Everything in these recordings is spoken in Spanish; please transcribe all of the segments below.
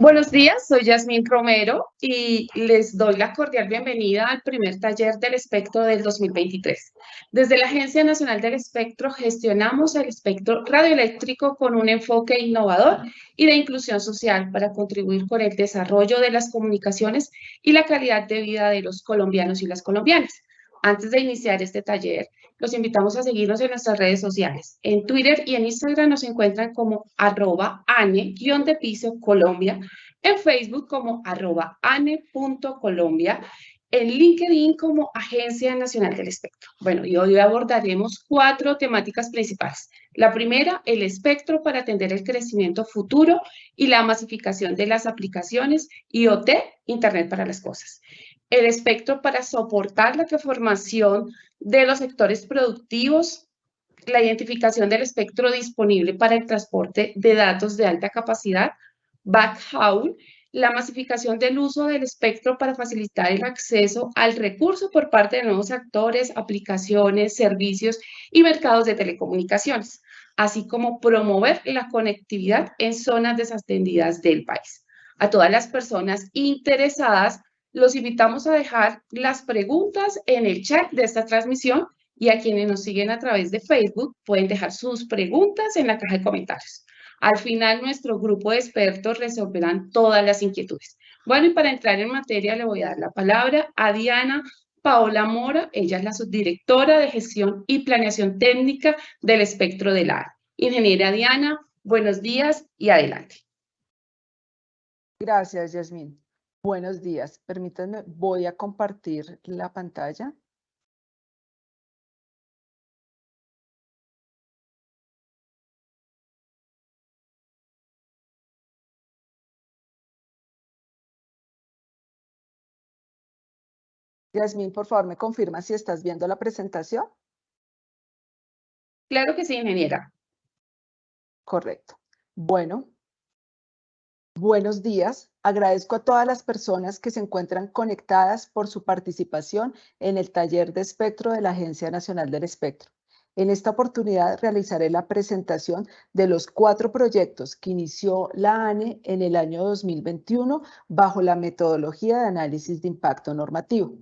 Buenos días, soy Yasmín Romero y les doy la cordial bienvenida al primer taller del espectro del 2023. Desde la Agencia Nacional del Espectro gestionamos el espectro radioeléctrico con un enfoque innovador y de inclusión social para contribuir con el desarrollo de las comunicaciones y la calidad de vida de los colombianos y las colombianas. Antes de iniciar este taller, los invitamos a seguirnos en nuestras redes sociales. En Twitter y en Instagram nos encuentran como arroba ane-de piso Colombia, en Facebook como arroba ane.colombia, en LinkedIn como Agencia Nacional del Espectro. Bueno, y hoy abordaremos cuatro temáticas principales. La primera, el espectro para atender el crecimiento futuro y la masificación de las aplicaciones IoT, Internet para las Cosas el espectro para soportar la transformación de los sectores productivos, la identificación del espectro disponible para el transporte de datos de alta capacidad, backhaul, la masificación del uso del espectro para facilitar el acceso al recurso por parte de nuevos actores, aplicaciones, servicios y mercados de telecomunicaciones, así como promover la conectividad en zonas desatendidas del país. A todas las personas interesadas los invitamos a dejar las preguntas en el chat de esta transmisión y a quienes nos siguen a través de Facebook pueden dejar sus preguntas en la caja de comentarios. Al final, nuestro grupo de expertos resolverán todas las inquietudes. Bueno, y para entrar en materia, le voy a dar la palabra a Diana Paola Mora. Ella es la subdirectora de gestión y planeación técnica del espectro del AR. Ingeniera Diana, buenos días y adelante. Gracias, Yasmín. Buenos días. Permítanme, voy a compartir la pantalla. Yasmín, por favor, me confirma si estás viendo la presentación. Claro que sí, ingeniera. Correcto. Bueno, buenos días. Agradezco a todas las personas que se encuentran conectadas por su participación en el taller de espectro de la Agencia Nacional del Espectro. En esta oportunidad realizaré la presentación de los cuatro proyectos que inició la ANE en el año 2021 bajo la metodología de análisis de impacto normativo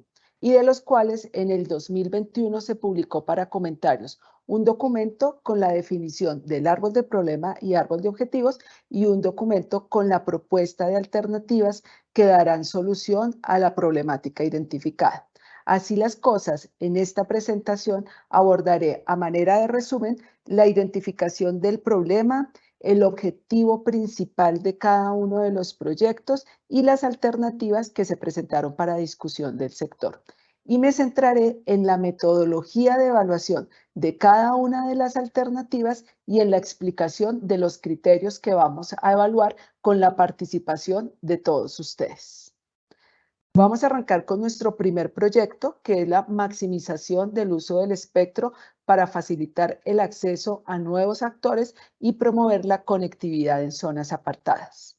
y de los cuales en el 2021 se publicó para comentarios un documento con la definición del árbol de problema y árbol de objetivos y un documento con la propuesta de alternativas que darán solución a la problemática identificada. Así las cosas, en esta presentación abordaré a manera de resumen la identificación del problema, el objetivo principal de cada uno de los proyectos y las alternativas que se presentaron para discusión del sector y me centraré en la metodología de evaluación de cada una de las alternativas y en la explicación de los criterios que vamos a evaluar con la participación de todos ustedes. Vamos a arrancar con nuestro primer proyecto, que es la maximización del uso del espectro para facilitar el acceso a nuevos actores y promover la conectividad en zonas apartadas.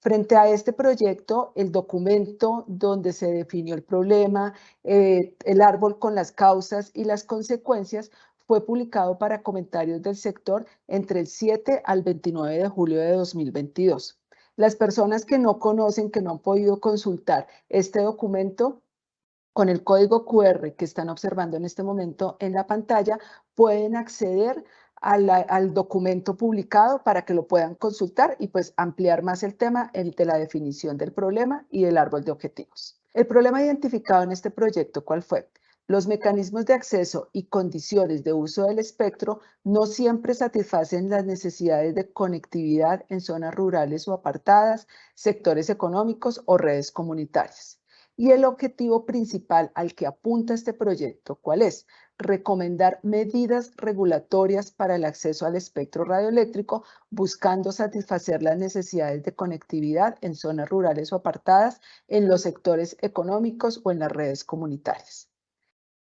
Frente a este proyecto, el documento donde se definió el problema, eh, el árbol con las causas y las consecuencias, fue publicado para comentarios del sector entre el 7 al 29 de julio de 2022. Las personas que no conocen, que no han podido consultar este documento, con el código QR que están observando en este momento en la pantalla, pueden acceder al, documento publicado para que lo puedan consultar y pues ampliar más el tema el de la definición del problema y el árbol de objetivos. El problema identificado en este proyecto, ¿cuál fue? Los mecanismos de acceso y condiciones de uso del espectro no siempre satisfacen las necesidades de conectividad en zonas rurales o apartadas, sectores económicos o redes comunitarias. Y el objetivo principal al que apunta este proyecto, ¿cuál es? recomendar medidas regulatorias para el acceso al espectro radioeléctrico, buscando satisfacer las necesidades de conectividad en zonas rurales o apartadas, en los sectores económicos o en las redes comunitarias.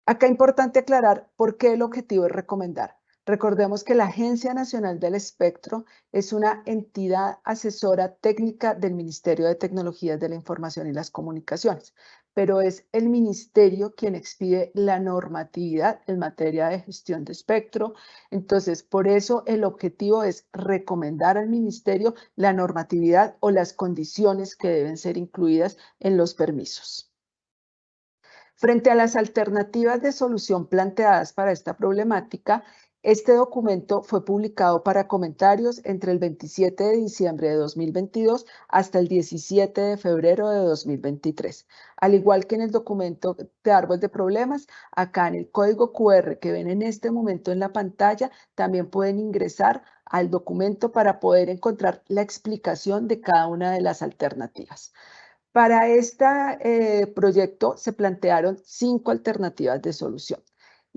Acá es importante aclarar por qué el objetivo es recomendar. Recordemos que la Agencia Nacional del Espectro es una entidad asesora técnica del Ministerio de Tecnologías de la Información y las Comunicaciones, pero es el ministerio quien expide la normatividad en materia de gestión de espectro. Entonces, por eso el objetivo es recomendar al ministerio la normatividad o las condiciones que deben ser incluidas en los permisos. Frente a las alternativas de solución planteadas para esta problemática, este documento fue publicado para comentarios entre el 27 de diciembre de 2022 hasta el 17 de febrero de 2023. Al igual que en el documento de árbol de problemas, acá en el código QR que ven en este momento en la pantalla, también pueden ingresar al documento para poder encontrar la explicación de cada una de las alternativas. Para este eh, proyecto se plantearon cinco alternativas de solución.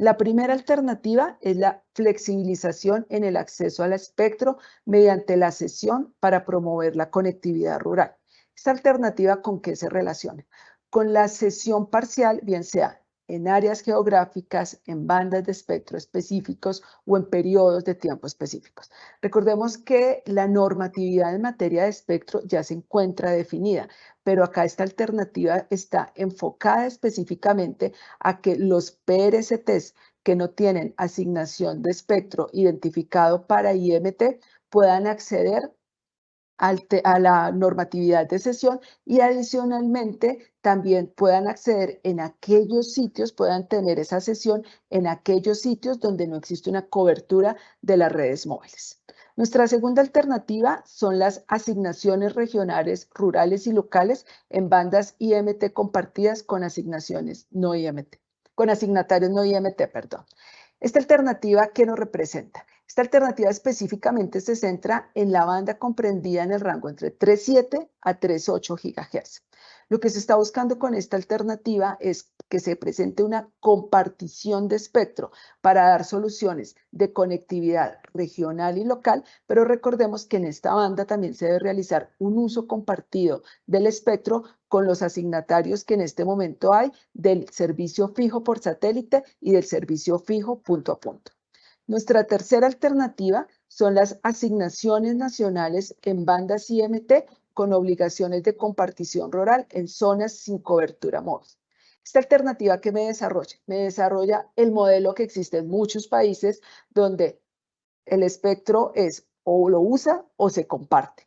La primera alternativa es la flexibilización en el acceso al espectro mediante la cesión para promover la conectividad rural. Esta alternativa con qué se relaciona? Con la cesión parcial, bien sea en áreas geográficas, en bandas de espectro específicos o en periodos de tiempo específicos. Recordemos que la normatividad en materia de espectro ya se encuentra definida, pero acá esta alternativa está enfocada específicamente a que los PRSTs que no tienen asignación de espectro identificado para IMT puedan acceder a la normatividad de sesión y adicionalmente también puedan acceder en aquellos sitios, puedan tener esa sesión en aquellos sitios donde no existe una cobertura de las redes móviles. Nuestra segunda alternativa son las asignaciones regionales, rurales y locales en bandas IMT compartidas con asignaciones no IMT, con asignatarios no IMT, perdón. Esta alternativa, ¿qué nos representa? Esta alternativa específicamente se centra en la banda comprendida en el rango entre 3.7 a 3.8 GHz. Lo que se está buscando con esta alternativa es que se presente una compartición de espectro para dar soluciones de conectividad regional y local, pero recordemos que en esta banda también se debe realizar un uso compartido del espectro con los asignatarios que en este momento hay del servicio fijo por satélite y del servicio fijo punto a punto. Nuestra tercera alternativa son las asignaciones nacionales en bandas IMT con obligaciones de compartición rural en zonas sin cobertura móvil. Esta alternativa que me desarrolla, me desarrolla el modelo que existe en muchos países donde el espectro es o lo usa o se comparte.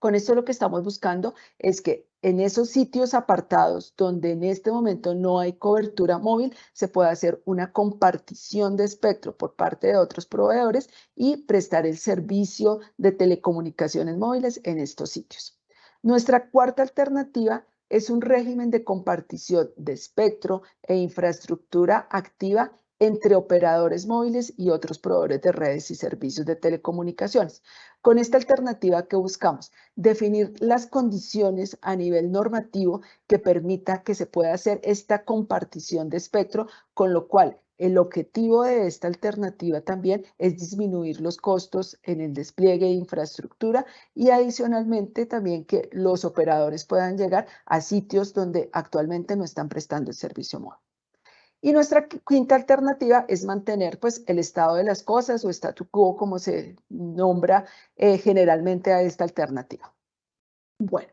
Con esto lo que estamos buscando es que en esos sitios apartados donde en este momento no hay cobertura móvil, se pueda hacer una compartición de espectro por parte de otros proveedores y prestar el servicio de telecomunicaciones móviles en estos sitios. Nuestra cuarta alternativa es un régimen de compartición de espectro e infraestructura activa entre operadores móviles y otros proveedores de redes y servicios de telecomunicaciones. Con esta alternativa que buscamos, definir las condiciones a nivel normativo que permita que se pueda hacer esta compartición de espectro, con lo cual el objetivo de esta alternativa también es disminuir los costos en el despliegue de infraestructura y adicionalmente también que los operadores puedan llegar a sitios donde actualmente no están prestando el servicio móvil. Y nuestra quinta alternativa es mantener pues, el estado de las cosas o statu quo, como se nombra eh, generalmente a esta alternativa. Bueno,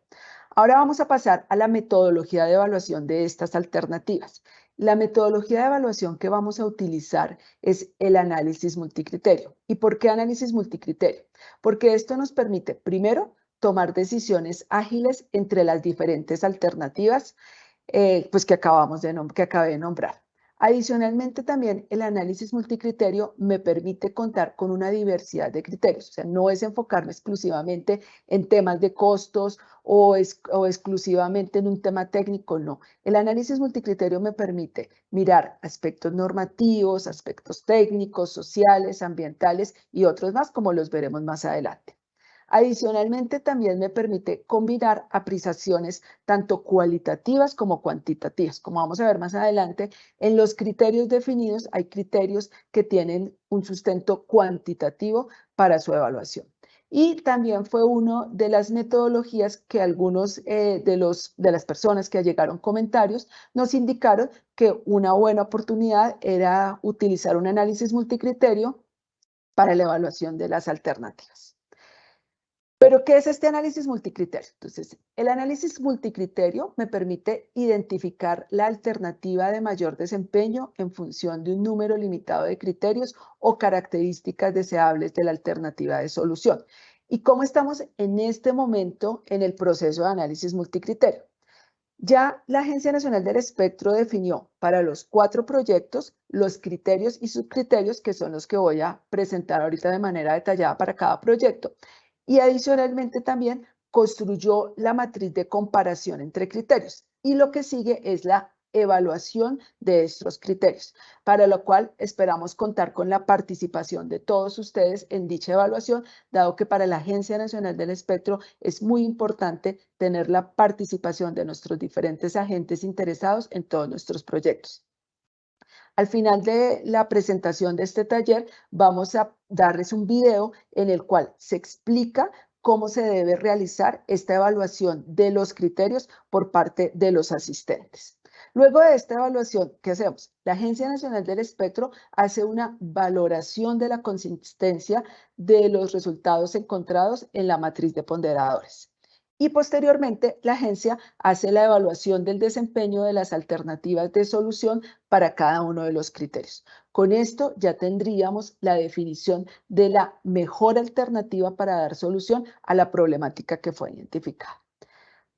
ahora vamos a pasar a la metodología de evaluación de estas alternativas. La metodología de evaluación que vamos a utilizar es el análisis multicriterio. ¿Y por qué análisis multicriterio? Porque esto nos permite, primero, tomar decisiones ágiles entre las diferentes alternativas eh, pues que, acabamos de que acabé de nombrar. Adicionalmente, también el análisis multicriterio me permite contar con una diversidad de criterios, o sea, no es enfocarme exclusivamente en temas de costos o, o exclusivamente en un tema técnico, no. El análisis multicriterio me permite mirar aspectos normativos, aspectos técnicos, sociales, ambientales y otros más, como los veremos más adelante. Adicionalmente, también me permite combinar apreciaciones tanto cualitativas como cuantitativas. Como vamos a ver más adelante, en los criterios definidos hay criterios que tienen un sustento cuantitativo para su evaluación. Y también fue una de las metodologías que algunos eh, de, los, de las personas que llegaron comentarios nos indicaron que una buena oportunidad era utilizar un análisis multicriterio para la evaluación de las alternativas. Pero, ¿qué es este análisis multicriterio? Entonces, el análisis multicriterio me permite identificar la alternativa de mayor desempeño en función de un número limitado de criterios o características deseables de la alternativa de solución. ¿Y cómo estamos en este momento en el proceso de análisis multicriterio? Ya la Agencia Nacional del Espectro definió para los cuatro proyectos los criterios y subcriterios que son los que voy a presentar ahorita de manera detallada para cada proyecto y adicionalmente también construyó la matriz de comparación entre criterios. Y lo que sigue es la evaluación de estos criterios, para lo cual esperamos contar con la participación de todos ustedes en dicha evaluación, dado que para la Agencia Nacional del Espectro es muy importante tener la participación de nuestros diferentes agentes interesados en todos nuestros proyectos. Al final de la presentación de este taller vamos a darles un video en el cual se explica cómo se debe realizar esta evaluación de los criterios por parte de los asistentes. Luego de esta evaluación, ¿qué hacemos? La Agencia Nacional del Espectro hace una valoración de la consistencia de los resultados encontrados en la matriz de ponderadores y posteriormente la agencia hace la evaluación del desempeño de las alternativas de solución para cada uno de los criterios. Con esto ya tendríamos la definición de la mejor alternativa para dar solución a la problemática que fue identificada.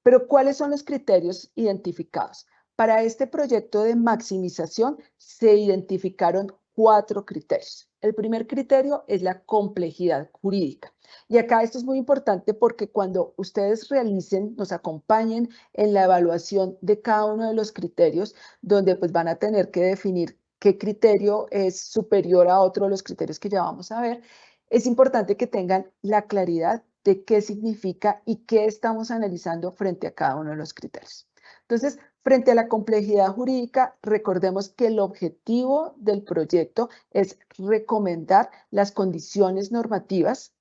Pero ¿cuáles son los criterios identificados? Para este proyecto de maximización se identificaron cuatro criterios. El primer criterio es la complejidad jurídica. Y acá esto es muy importante porque cuando ustedes realicen, nos acompañen en la evaluación de cada uno de los criterios, donde pues van a tener que definir qué criterio es superior a otro de los criterios que ya vamos a ver, es importante que tengan la claridad de qué significa y qué estamos analizando frente a cada uno de los criterios. Entonces, frente a la complejidad jurídica, recordemos que el objetivo del proyecto es recomendar las condiciones normativas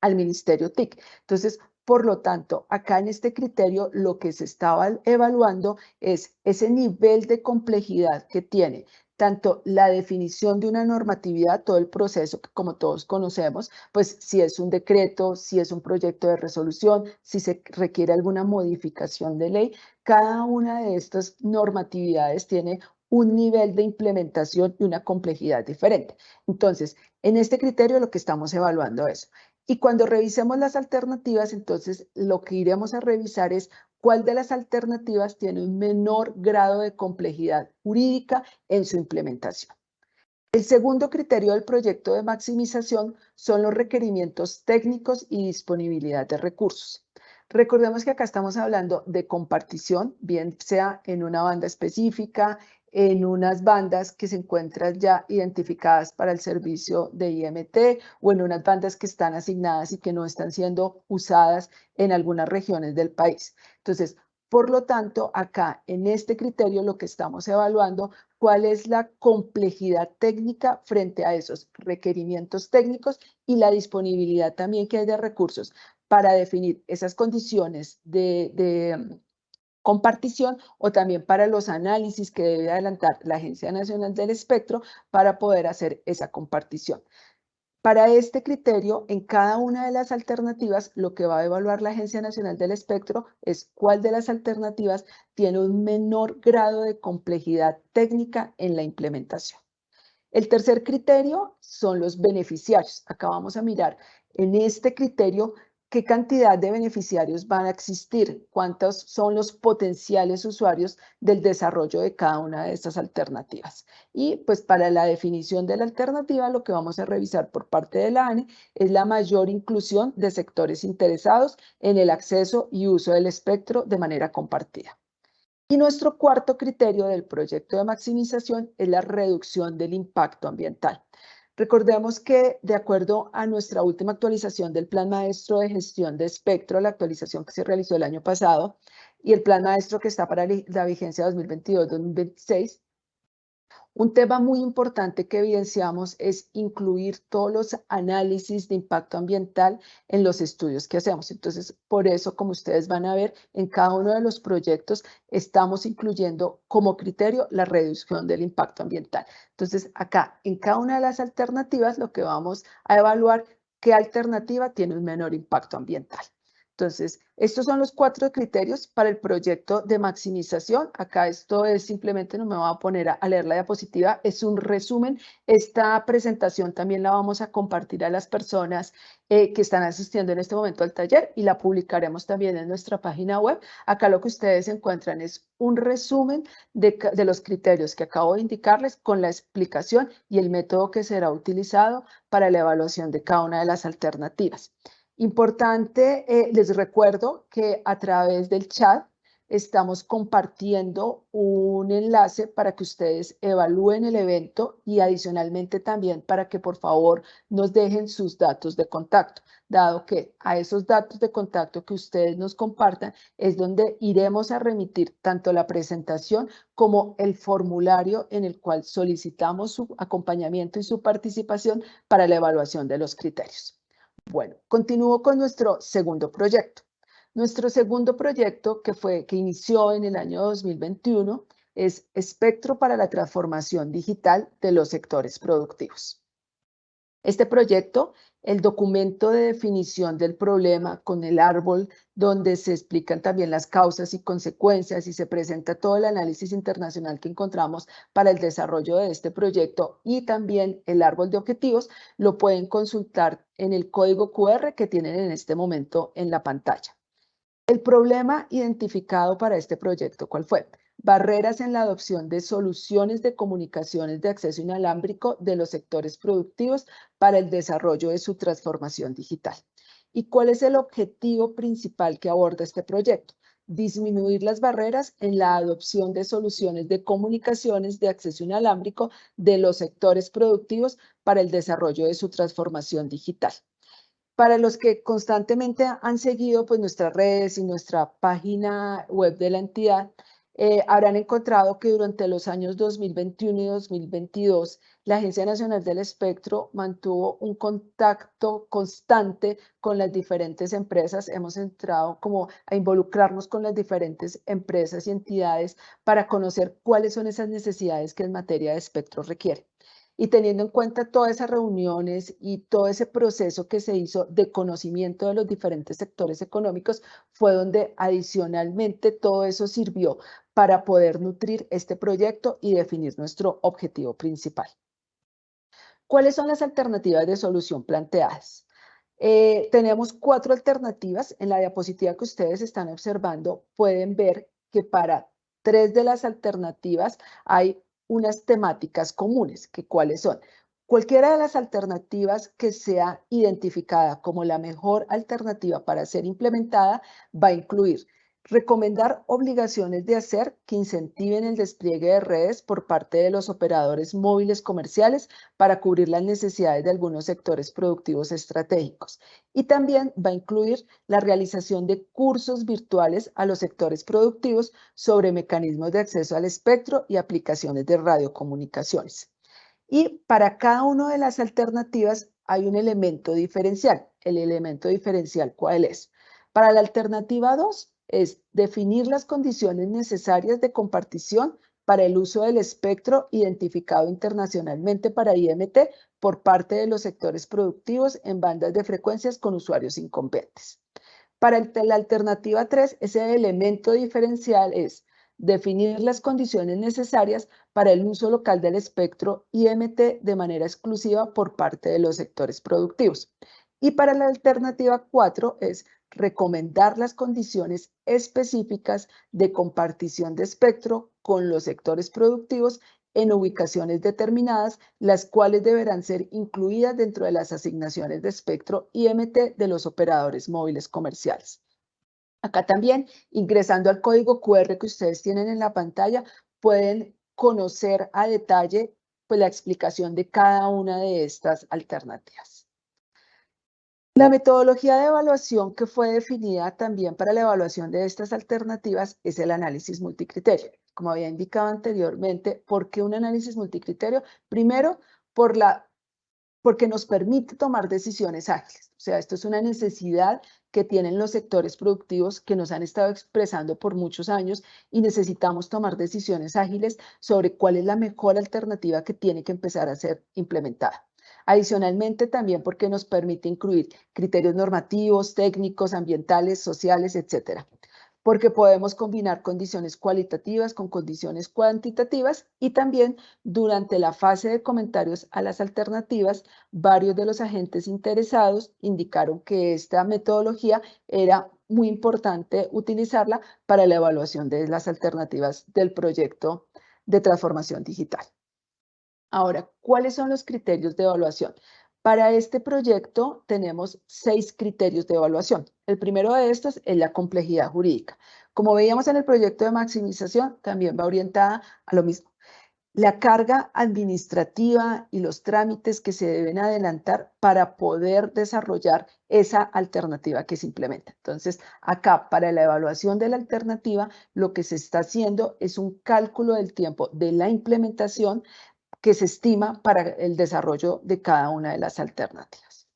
al Ministerio TIC. Entonces, por lo tanto, acá en este criterio lo que se estaba evaluando es ese nivel de complejidad que tiene tanto la definición de una normatividad, todo el proceso que como todos conocemos, pues si es un decreto, si es un proyecto de resolución, si se requiere alguna modificación de ley, cada una de estas normatividades tiene un nivel de implementación y una complejidad diferente. Entonces, en este criterio lo que estamos evaluando es y cuando revisemos las alternativas, entonces lo que iremos a revisar es cuál de las alternativas tiene un menor grado de complejidad jurídica en su implementación. El segundo criterio del proyecto de maximización son los requerimientos técnicos y disponibilidad de recursos. Recordemos que acá estamos hablando de compartición, bien sea en una banda específica, en unas bandas que se encuentran ya identificadas para el servicio de IMT o en unas bandas que están asignadas y que no están siendo usadas en algunas regiones del país. Entonces, por lo tanto, acá en este criterio lo que estamos evaluando cuál es la complejidad técnica frente a esos requerimientos técnicos y la disponibilidad también que hay de recursos para definir esas condiciones de, de compartición o también para los análisis que debe adelantar la Agencia Nacional del Espectro para poder hacer esa compartición. Para este criterio, en cada una de las alternativas, lo que va a evaluar la Agencia Nacional del Espectro es cuál de las alternativas tiene un menor grado de complejidad técnica en la implementación. El tercer criterio son los beneficiarios. Acá vamos a mirar en este criterio qué cantidad de beneficiarios van a existir, cuántos son los potenciales usuarios del desarrollo de cada una de estas alternativas. Y pues para la definición de la alternativa, lo que vamos a revisar por parte de la ANE es la mayor inclusión de sectores interesados en el acceso y uso del espectro de manera compartida. Y nuestro cuarto criterio del proyecto de maximización es la reducción del impacto ambiental. Recordemos que de acuerdo a nuestra última actualización del Plan Maestro de Gestión de Espectro, la actualización que se realizó el año pasado, y el Plan Maestro que está para la vigencia 2022-2026, un tema muy importante que evidenciamos es incluir todos los análisis de impacto ambiental en los estudios que hacemos. Entonces, por eso, como ustedes van a ver, en cada uno de los proyectos estamos incluyendo como criterio la reducción del impacto ambiental. Entonces, acá, en cada una de las alternativas, lo que vamos a evaluar qué alternativa tiene un menor impacto ambiental. Entonces, estos son los cuatro criterios para el proyecto de maximización. Acá esto es simplemente, no me voy a poner a, leer la diapositiva, es un resumen. Esta presentación también la vamos a compartir a las personas eh, que están asistiendo en este momento al taller y la publicaremos también en nuestra página web. Acá lo que ustedes encuentran es un resumen de, de los criterios que acabo de indicarles con la explicación y el método que será utilizado para la evaluación de cada una de las alternativas. Importante, eh, les recuerdo que a través del chat estamos compartiendo un enlace para que ustedes evalúen el evento y adicionalmente también para que por favor nos dejen sus datos de contacto, dado que a esos datos de contacto que ustedes nos compartan es donde iremos a remitir tanto la presentación como el formulario en el cual solicitamos su acompañamiento y su participación para la evaluación de los criterios. Bueno, continúo con nuestro segundo proyecto. Nuestro segundo proyecto, que, fue, que inició en el año 2021, es Espectro para la Transformación Digital de los Sectores Productivos. Este proyecto el documento de definición del problema con el árbol, donde se explican también las causas y consecuencias y se presenta todo el análisis internacional que encontramos para el desarrollo de este proyecto y también el árbol de objetivos, lo pueden consultar en el código QR que tienen en este momento en la pantalla. El problema identificado para este proyecto, ¿cuál fue? Barreras en la adopción de soluciones de comunicaciones de acceso inalámbrico de los sectores productivos para el desarrollo de su transformación digital. ¿Y cuál es el objetivo principal que aborda este proyecto? Disminuir las barreras en la adopción de soluciones de comunicaciones de acceso inalámbrico de los sectores productivos para el desarrollo de su transformación digital. Para los que constantemente han seguido pues, nuestras redes y nuestra página web de la entidad, eh, habrán encontrado que durante los años 2021 y 2022, la Agencia Nacional del Espectro mantuvo un contacto constante con las diferentes empresas. Hemos entrado como a involucrarnos con las diferentes empresas y entidades para conocer cuáles son esas necesidades que en materia de espectro requiere. Y teniendo en cuenta todas esas reuniones y todo ese proceso que se hizo de conocimiento de los diferentes sectores económicos, fue donde adicionalmente todo eso sirvió para poder nutrir este proyecto y definir nuestro objetivo principal. ¿Cuáles son las alternativas de solución planteadas? Eh, tenemos cuatro alternativas. En la diapositiva que ustedes están observando pueden ver que para tres de las alternativas hay unas temáticas comunes, que cuáles son. Cualquiera de las alternativas que sea identificada como la mejor alternativa para ser implementada va a incluir Recomendar obligaciones de hacer que incentiven el despliegue de redes por parte de los operadores móviles comerciales para cubrir las necesidades de algunos sectores productivos estratégicos. Y también va a incluir la realización de cursos virtuales a los sectores productivos sobre mecanismos de acceso al espectro y aplicaciones de radiocomunicaciones. Y para cada una de las alternativas hay un elemento diferencial. El elemento diferencial, ¿cuál es? Para la alternativa 2, es definir las condiciones necesarias de compartición para el uso del espectro identificado internacionalmente para IMT por parte de los sectores productivos en bandas de frecuencias con usuarios incompetentes. Para la alternativa 3, ese elemento diferencial es definir las condiciones necesarias para el uso local del espectro IMT de manera exclusiva por parte de los sectores productivos. Y para la alternativa 4 es recomendar las condiciones específicas de compartición de espectro con los sectores productivos en ubicaciones determinadas, las cuales deberán ser incluidas dentro de las asignaciones de espectro IMT de los operadores móviles comerciales. Acá también, ingresando al código QR que ustedes tienen en la pantalla, pueden conocer a detalle pues, la explicación de cada una de estas alternativas. La metodología de evaluación que fue definida también para la evaluación de estas alternativas es el análisis multicriterio. Como había indicado anteriormente, ¿por qué un análisis multicriterio? Primero, por la, porque nos permite tomar decisiones ágiles. O sea, esto es una necesidad que tienen los sectores productivos que nos han estado expresando por muchos años y necesitamos tomar decisiones ágiles sobre cuál es la mejor alternativa que tiene que empezar a ser implementada. Adicionalmente, también porque nos permite incluir criterios normativos, técnicos, ambientales, sociales, etcétera porque podemos combinar condiciones cualitativas con condiciones cuantitativas y también durante la fase de comentarios a las alternativas, varios de los agentes interesados indicaron que esta metodología era muy importante utilizarla para la evaluación de las alternativas del proyecto de transformación digital. Ahora, ¿cuáles son los criterios de evaluación? Para este proyecto tenemos seis criterios de evaluación. El primero de estos es la complejidad jurídica. Como veíamos en el proyecto de maximización, también va orientada a lo mismo. La carga administrativa y los trámites que se deben adelantar para poder desarrollar esa alternativa que se implementa. Entonces, acá para la evaluación de la alternativa, lo que se está haciendo es un cálculo del tiempo de la implementación que se estima para el desarrollo de cada una de las alternativas.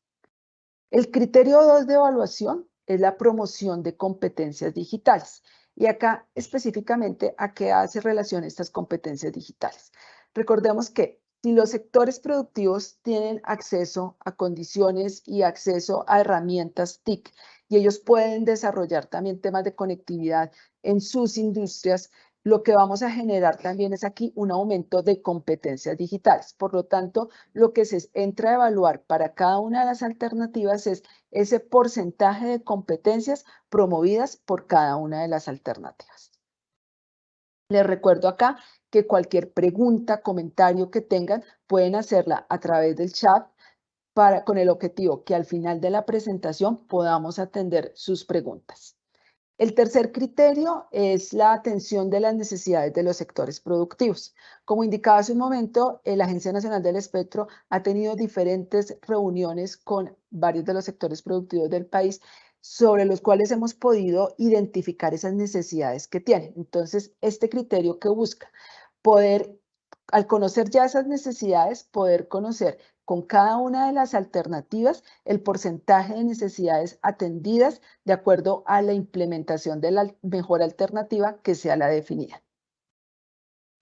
El criterio 2 de evaluación es la promoción de competencias digitales. Y acá específicamente a qué hace relación estas competencias digitales. Recordemos que si los sectores productivos tienen acceso a condiciones y acceso a herramientas TIC y ellos pueden desarrollar también temas de conectividad en sus industrias, lo que vamos a generar también es aquí un aumento de competencias digitales. Por lo tanto, lo que se entra a evaluar para cada una de las alternativas es ese porcentaje de competencias promovidas por cada una de las alternativas. Les recuerdo acá que cualquier pregunta, comentario que tengan, pueden hacerla a través del chat para, con el objetivo que al final de la presentación podamos atender sus preguntas. El tercer criterio es la atención de las necesidades de los sectores productivos. Como indicaba hace un momento, la Agencia Nacional del Espectro ha tenido diferentes reuniones con varios de los sectores productivos del país sobre los cuales hemos podido identificar esas necesidades que tienen. Entonces, este criterio que busca poder, al conocer ya esas necesidades, poder conocer con cada una de las alternativas el porcentaje de necesidades atendidas de acuerdo a la implementación de la mejor alternativa que sea la definida.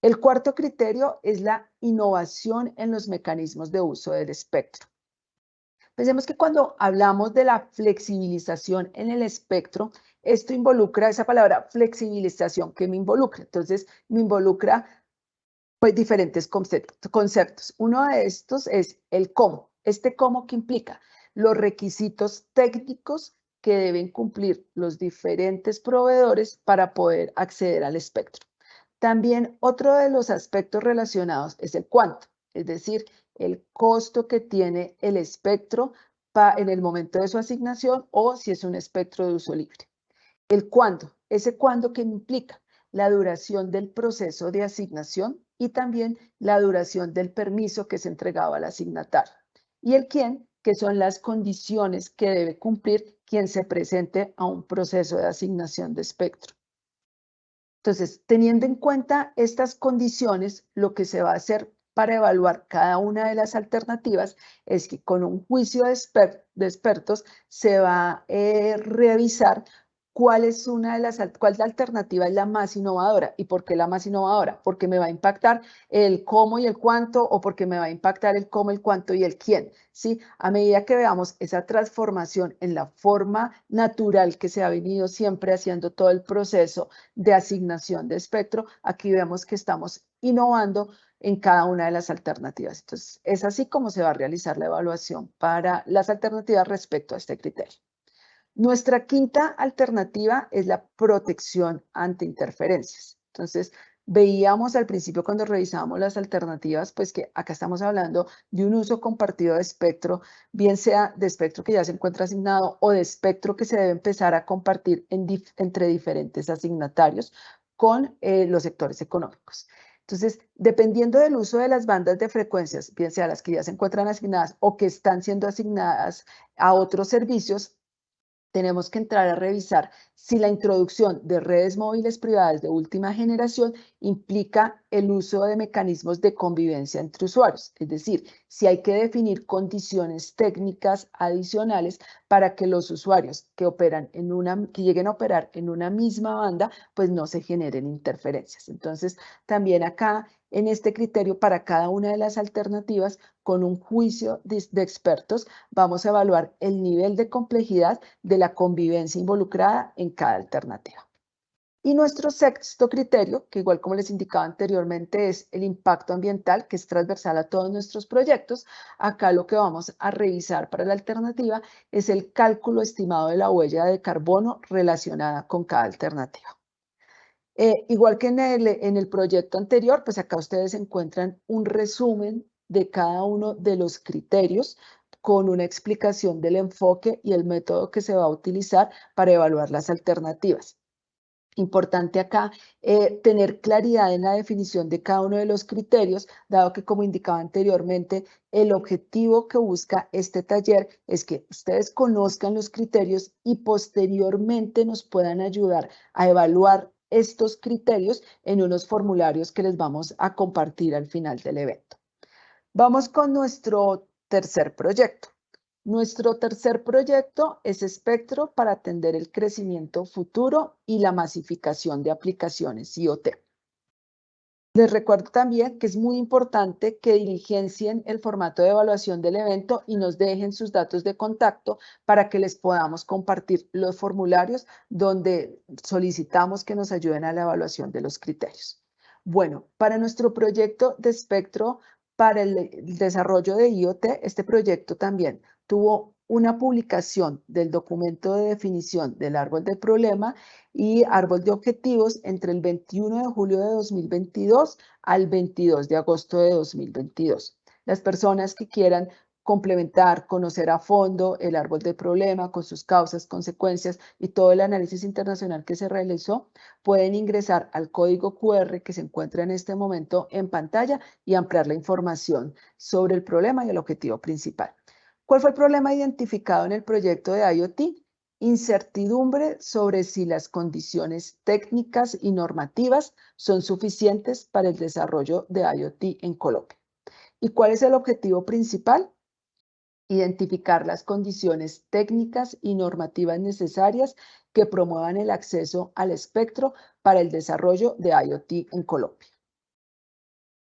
El cuarto criterio es la innovación en los mecanismos de uso del espectro. Pensemos que cuando hablamos de la flexibilización en el espectro, esto involucra esa palabra flexibilización que me involucra. Entonces, me involucra pues diferentes conceptos. Uno de estos es el cómo. Este cómo que implica los requisitos técnicos que deben cumplir los diferentes proveedores para poder acceder al espectro. También otro de los aspectos relacionados es el cuánto, es decir, el costo que tiene el espectro en el momento de su asignación o si es un espectro de uso libre. El cuándo, ese cuándo que implica la duración del proceso de asignación y también la duración del permiso que se entregaba al asignatario. Y el quién, que son las condiciones que debe cumplir quien se presente a un proceso de asignación de espectro. Entonces, teniendo en cuenta estas condiciones, lo que se va a hacer para evaluar cada una de las alternativas es que con un juicio de, expertos se va a eh, revisar cuál es una de las, cuál la alternativa es la más innovadora y por qué la más innovadora, porque me va a impactar el cómo y el cuánto o porque me va a impactar el cómo, el cuánto y el quién, ¿sí? A medida que veamos esa transformación en la forma natural que se ha venido siempre haciendo todo el proceso de asignación de espectro, aquí vemos que estamos innovando en cada una de las alternativas. Entonces, es así como se va a realizar la evaluación para las alternativas respecto a este criterio. Nuestra quinta alternativa es la protección ante interferencias. Entonces, veíamos al principio cuando revisábamos las alternativas, pues que acá estamos hablando de un uso compartido de espectro, bien sea de espectro que ya se encuentra asignado o de espectro que se debe empezar a compartir entre diferentes asignatarios con eh, los sectores económicos. Entonces, dependiendo del uso de las bandas de frecuencias, bien sea las que ya se encuentran asignadas o que están siendo asignadas a otros servicios, tenemos que entrar a revisar si la introducción de redes móviles privadas de última generación implica el uso de mecanismos de convivencia entre usuarios, es decir, si hay que definir condiciones técnicas adicionales para que los usuarios que operan en una que lleguen a operar en una misma banda, pues no se generen interferencias. Entonces, también acá en este criterio para cada una de las alternativas con un juicio de, expertos, vamos a evaluar el nivel de complejidad de la convivencia involucrada en cada alternativa. Y nuestro sexto criterio, que igual como les indicaba anteriormente, es el impacto ambiental, que es transversal a todos nuestros proyectos. Acá lo que vamos a revisar para la alternativa es el cálculo estimado de la huella de carbono relacionada con cada alternativa. Eh, igual que en el, en el proyecto anterior, pues acá ustedes encuentran un resumen de cada uno de los criterios con una explicación del enfoque y el método que se va a utilizar para evaluar las alternativas. Importante acá eh, tener claridad en la definición de cada uno de los criterios, dado que como indicaba anteriormente, el objetivo que busca este taller es que ustedes conozcan los criterios y posteriormente nos puedan ayudar a evaluar estos criterios en unos formularios que les vamos a compartir al final del evento. Vamos con nuestro tercer proyecto. Nuestro tercer proyecto es Espectro para atender el crecimiento futuro y la masificación de aplicaciones IoT. Les recuerdo también que es muy importante que diligencien el formato de evaluación del evento y nos dejen sus datos de contacto para que les podamos compartir los formularios donde solicitamos que nos ayuden a la evaluación de los criterios. Bueno, para nuestro proyecto de espectro para el desarrollo de IoT, este proyecto también tuvo una publicación del documento de definición del árbol del problema y árbol de objetivos entre el 21 de julio de 2022 al 22 de agosto de 2022. Las personas que quieran complementar, conocer a fondo el árbol del problema con sus causas, consecuencias y todo el análisis internacional que se realizó, pueden ingresar al código QR que se encuentra en este momento en pantalla y ampliar la información sobre el problema y el objetivo principal. ¿Cuál fue el problema identificado en el proyecto de IoT? Incertidumbre sobre si las condiciones técnicas y normativas son suficientes para el desarrollo de IoT en Colombia. ¿Y cuál es el objetivo principal? Identificar las condiciones técnicas y normativas necesarias que promuevan el acceso al espectro para el desarrollo de IoT en Colombia.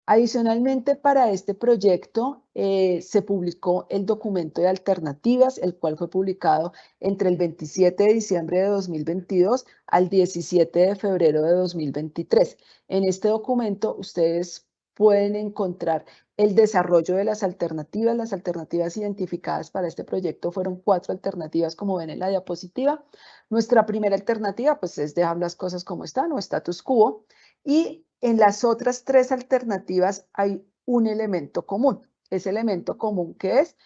Adicionalmente, para este proyecto eh, se publicó el documento de alternativas, el cual fue publicado entre el 27 de diciembre de 2022 al 17 de febrero de 2023. En este documento ustedes pueden encontrar el desarrollo de las alternativas. Las alternativas identificadas para este proyecto fueron cuatro alternativas, como ven en la diapositiva. Nuestra primera alternativa pues, es dejar las cosas como están o status quo. Y en las otras tres alternativas hay un elemento común. Ese elemento común que es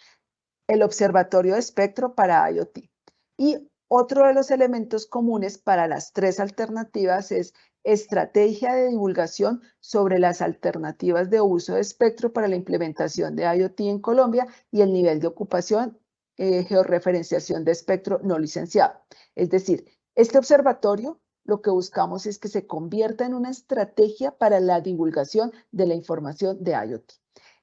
el observatorio de espectro para IoT. Y otro de los elementos comunes para las tres alternativas es estrategia de divulgación sobre las alternativas de uso de espectro para la implementación de IoT en Colombia y el nivel de ocupación, eh, georreferenciación de espectro no licenciado. Es decir, este observatorio lo que buscamos es que se convierta en una estrategia para la divulgación de la información de IoT.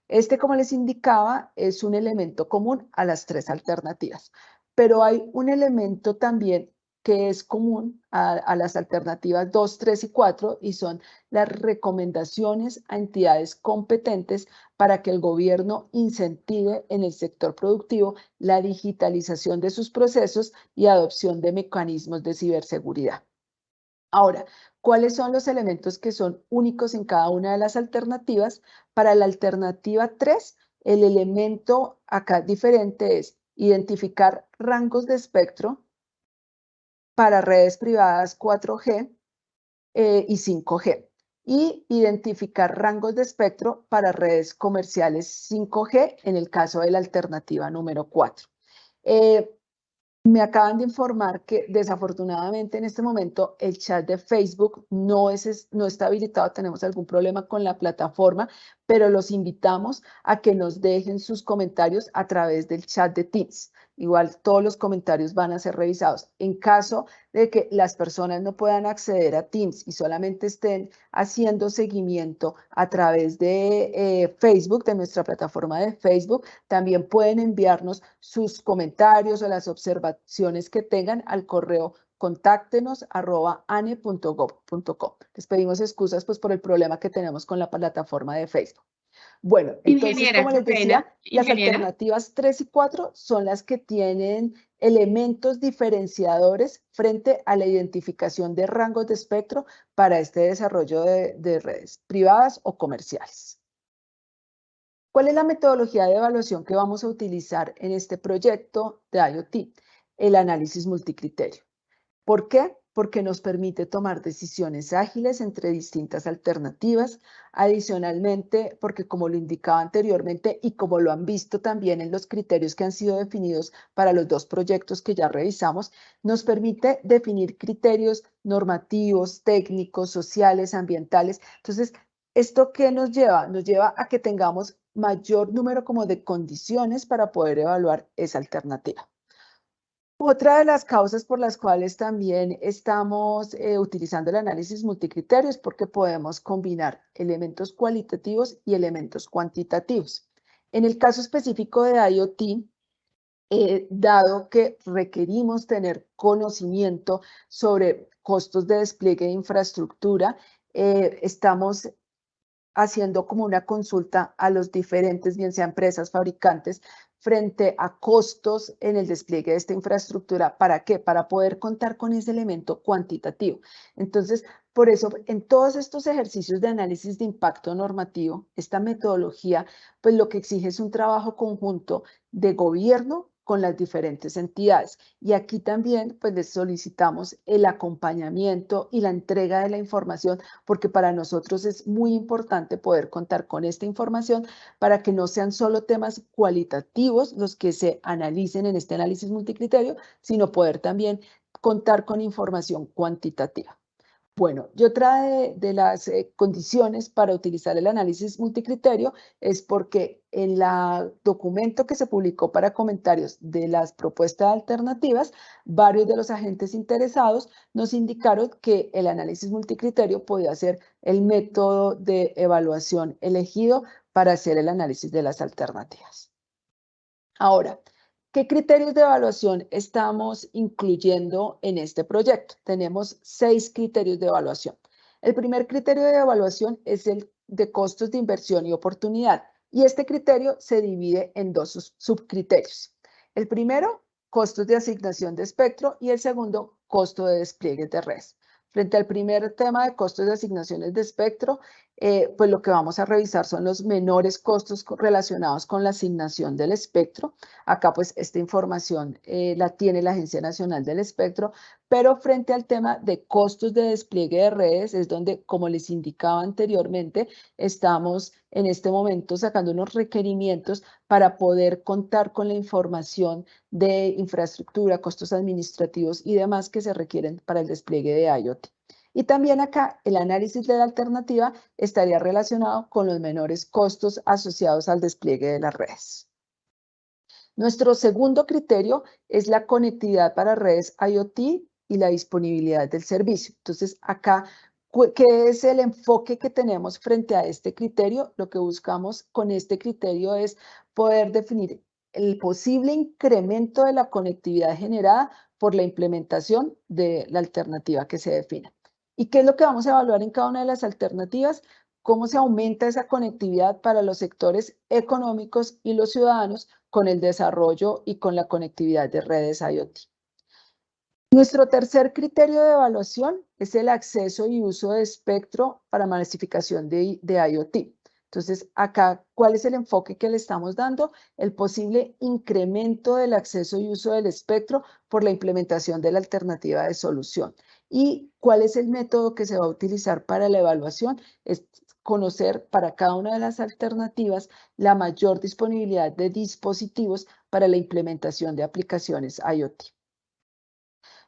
Este, como les indicaba, es un elemento común a las tres alternativas, pero hay un elemento también que es común a, las alternativas 2, 3 y 4 y son las recomendaciones a entidades competentes para que el gobierno incentive en el sector productivo la digitalización de sus procesos y adopción de mecanismos de ciberseguridad. Ahora, ¿cuáles son los elementos que son únicos en cada una de las alternativas? Para la alternativa 3, el elemento acá diferente es identificar rangos de espectro para redes privadas 4G eh, y 5G y identificar rangos de espectro para redes comerciales 5G en el caso de la alternativa número 4. Me acaban de informar que desafortunadamente en este momento el chat de Facebook no, es, no está habilitado, tenemos algún problema con la plataforma, pero los invitamos a que nos dejen sus comentarios a través del chat de Teams. Igual todos los comentarios van a ser revisados. En caso de que las personas no puedan acceder a Teams y solamente estén haciendo seguimiento a través de eh, Facebook, de nuestra plataforma de Facebook, también pueden enviarnos sus comentarios o las observaciones que tengan al correo contáctenos arroba. Les pedimos excusas pues por el problema que tenemos con la plataforma de Facebook. Bueno, entonces, como les decía, las alternativas 3 y 4 son las que tienen elementos diferenciadores frente a la identificación de rangos de espectro para este desarrollo de, de redes privadas o comerciales. ¿Cuál es la metodología de evaluación que vamos a utilizar en este proyecto de IoT? El análisis multicriterio. ¿Por qué? Porque nos permite tomar decisiones ágiles entre distintas alternativas. Adicionalmente, porque como lo indicaba anteriormente y como lo han visto también en los criterios que han sido definidos para los dos proyectos que ya revisamos, nos permite definir criterios normativos, técnicos, sociales, ambientales. Entonces, ¿esto qué nos lleva? Nos lleva a que tengamos mayor número como de condiciones para poder evaluar esa alternativa. Otra de las causas por las cuales también estamos eh, utilizando el análisis multicriterio es porque podemos combinar elementos cualitativos y elementos cuantitativos. En el caso específico de IoT, eh, dado que requerimos tener conocimiento sobre costos de despliegue de infraestructura, eh, estamos haciendo como una consulta a los diferentes, bien sea empresas, fabricantes, frente a costos en el despliegue de esta infraestructura. ¿Para qué? Para poder contar con ese elemento cuantitativo. Entonces, por eso, en todos estos ejercicios de análisis de impacto normativo, esta metodología, pues lo que exige es un trabajo conjunto de gobierno, con las diferentes entidades. Y aquí también pues les solicitamos el acompañamiento y la entrega de la información porque para nosotros es muy importante poder contar con esta información para que no sean solo temas cualitativos los que se analicen en este análisis multicriterio, sino poder también contar con información cuantitativa. Bueno, y otra de, las eh, condiciones para utilizar el análisis multicriterio es porque en el documento que se publicó para comentarios de las propuestas alternativas, varios de los agentes interesados nos indicaron que el análisis multicriterio podía ser el método de evaluación elegido para hacer el análisis de las alternativas. Ahora, ¿Qué criterios de evaluación estamos incluyendo en este proyecto? Tenemos seis criterios de evaluación. El primer criterio de evaluación es el de costos de inversión y oportunidad. Y este criterio se divide en dos subcriterios. El primero, costos de asignación de espectro y el segundo, costo de despliegue de red. Frente al primer tema de costos de asignaciones de espectro, eh, pues lo que vamos a revisar son los menores costos relacionados con la asignación del espectro. Acá pues esta información eh, la tiene la Agencia Nacional del Espectro, pero frente al tema de costos de despliegue de redes es donde, como les indicaba anteriormente, estamos en este momento sacando unos requerimientos para poder contar con la información de infraestructura, costos administrativos y demás que se requieren para el despliegue de IoT. Y también acá el análisis de la alternativa estaría relacionado con los menores costos asociados al despliegue de las redes. Nuestro segundo criterio es la conectividad para redes IoT y la disponibilidad del servicio. Entonces, acá, ¿qué es el enfoque que tenemos frente a este criterio? Lo que buscamos con este criterio es poder definir el posible incremento de la conectividad generada por la implementación de la alternativa que se defina. ¿Y qué es lo que vamos a evaluar en cada una de las alternativas? Cómo se aumenta esa conectividad para los sectores económicos y los ciudadanos con el desarrollo y con la conectividad de redes IoT. Nuestro tercer criterio de evaluación es el acceso y uso de espectro para masificación de, de IoT. Entonces, acá, ¿cuál es el enfoque que le estamos dando? El posible incremento del acceso y uso del espectro por la implementación de la alternativa de solución. ¿Y cuál es el método que se va a utilizar para la evaluación? Es conocer para cada una de las alternativas la mayor disponibilidad de dispositivos para la implementación de aplicaciones IoT.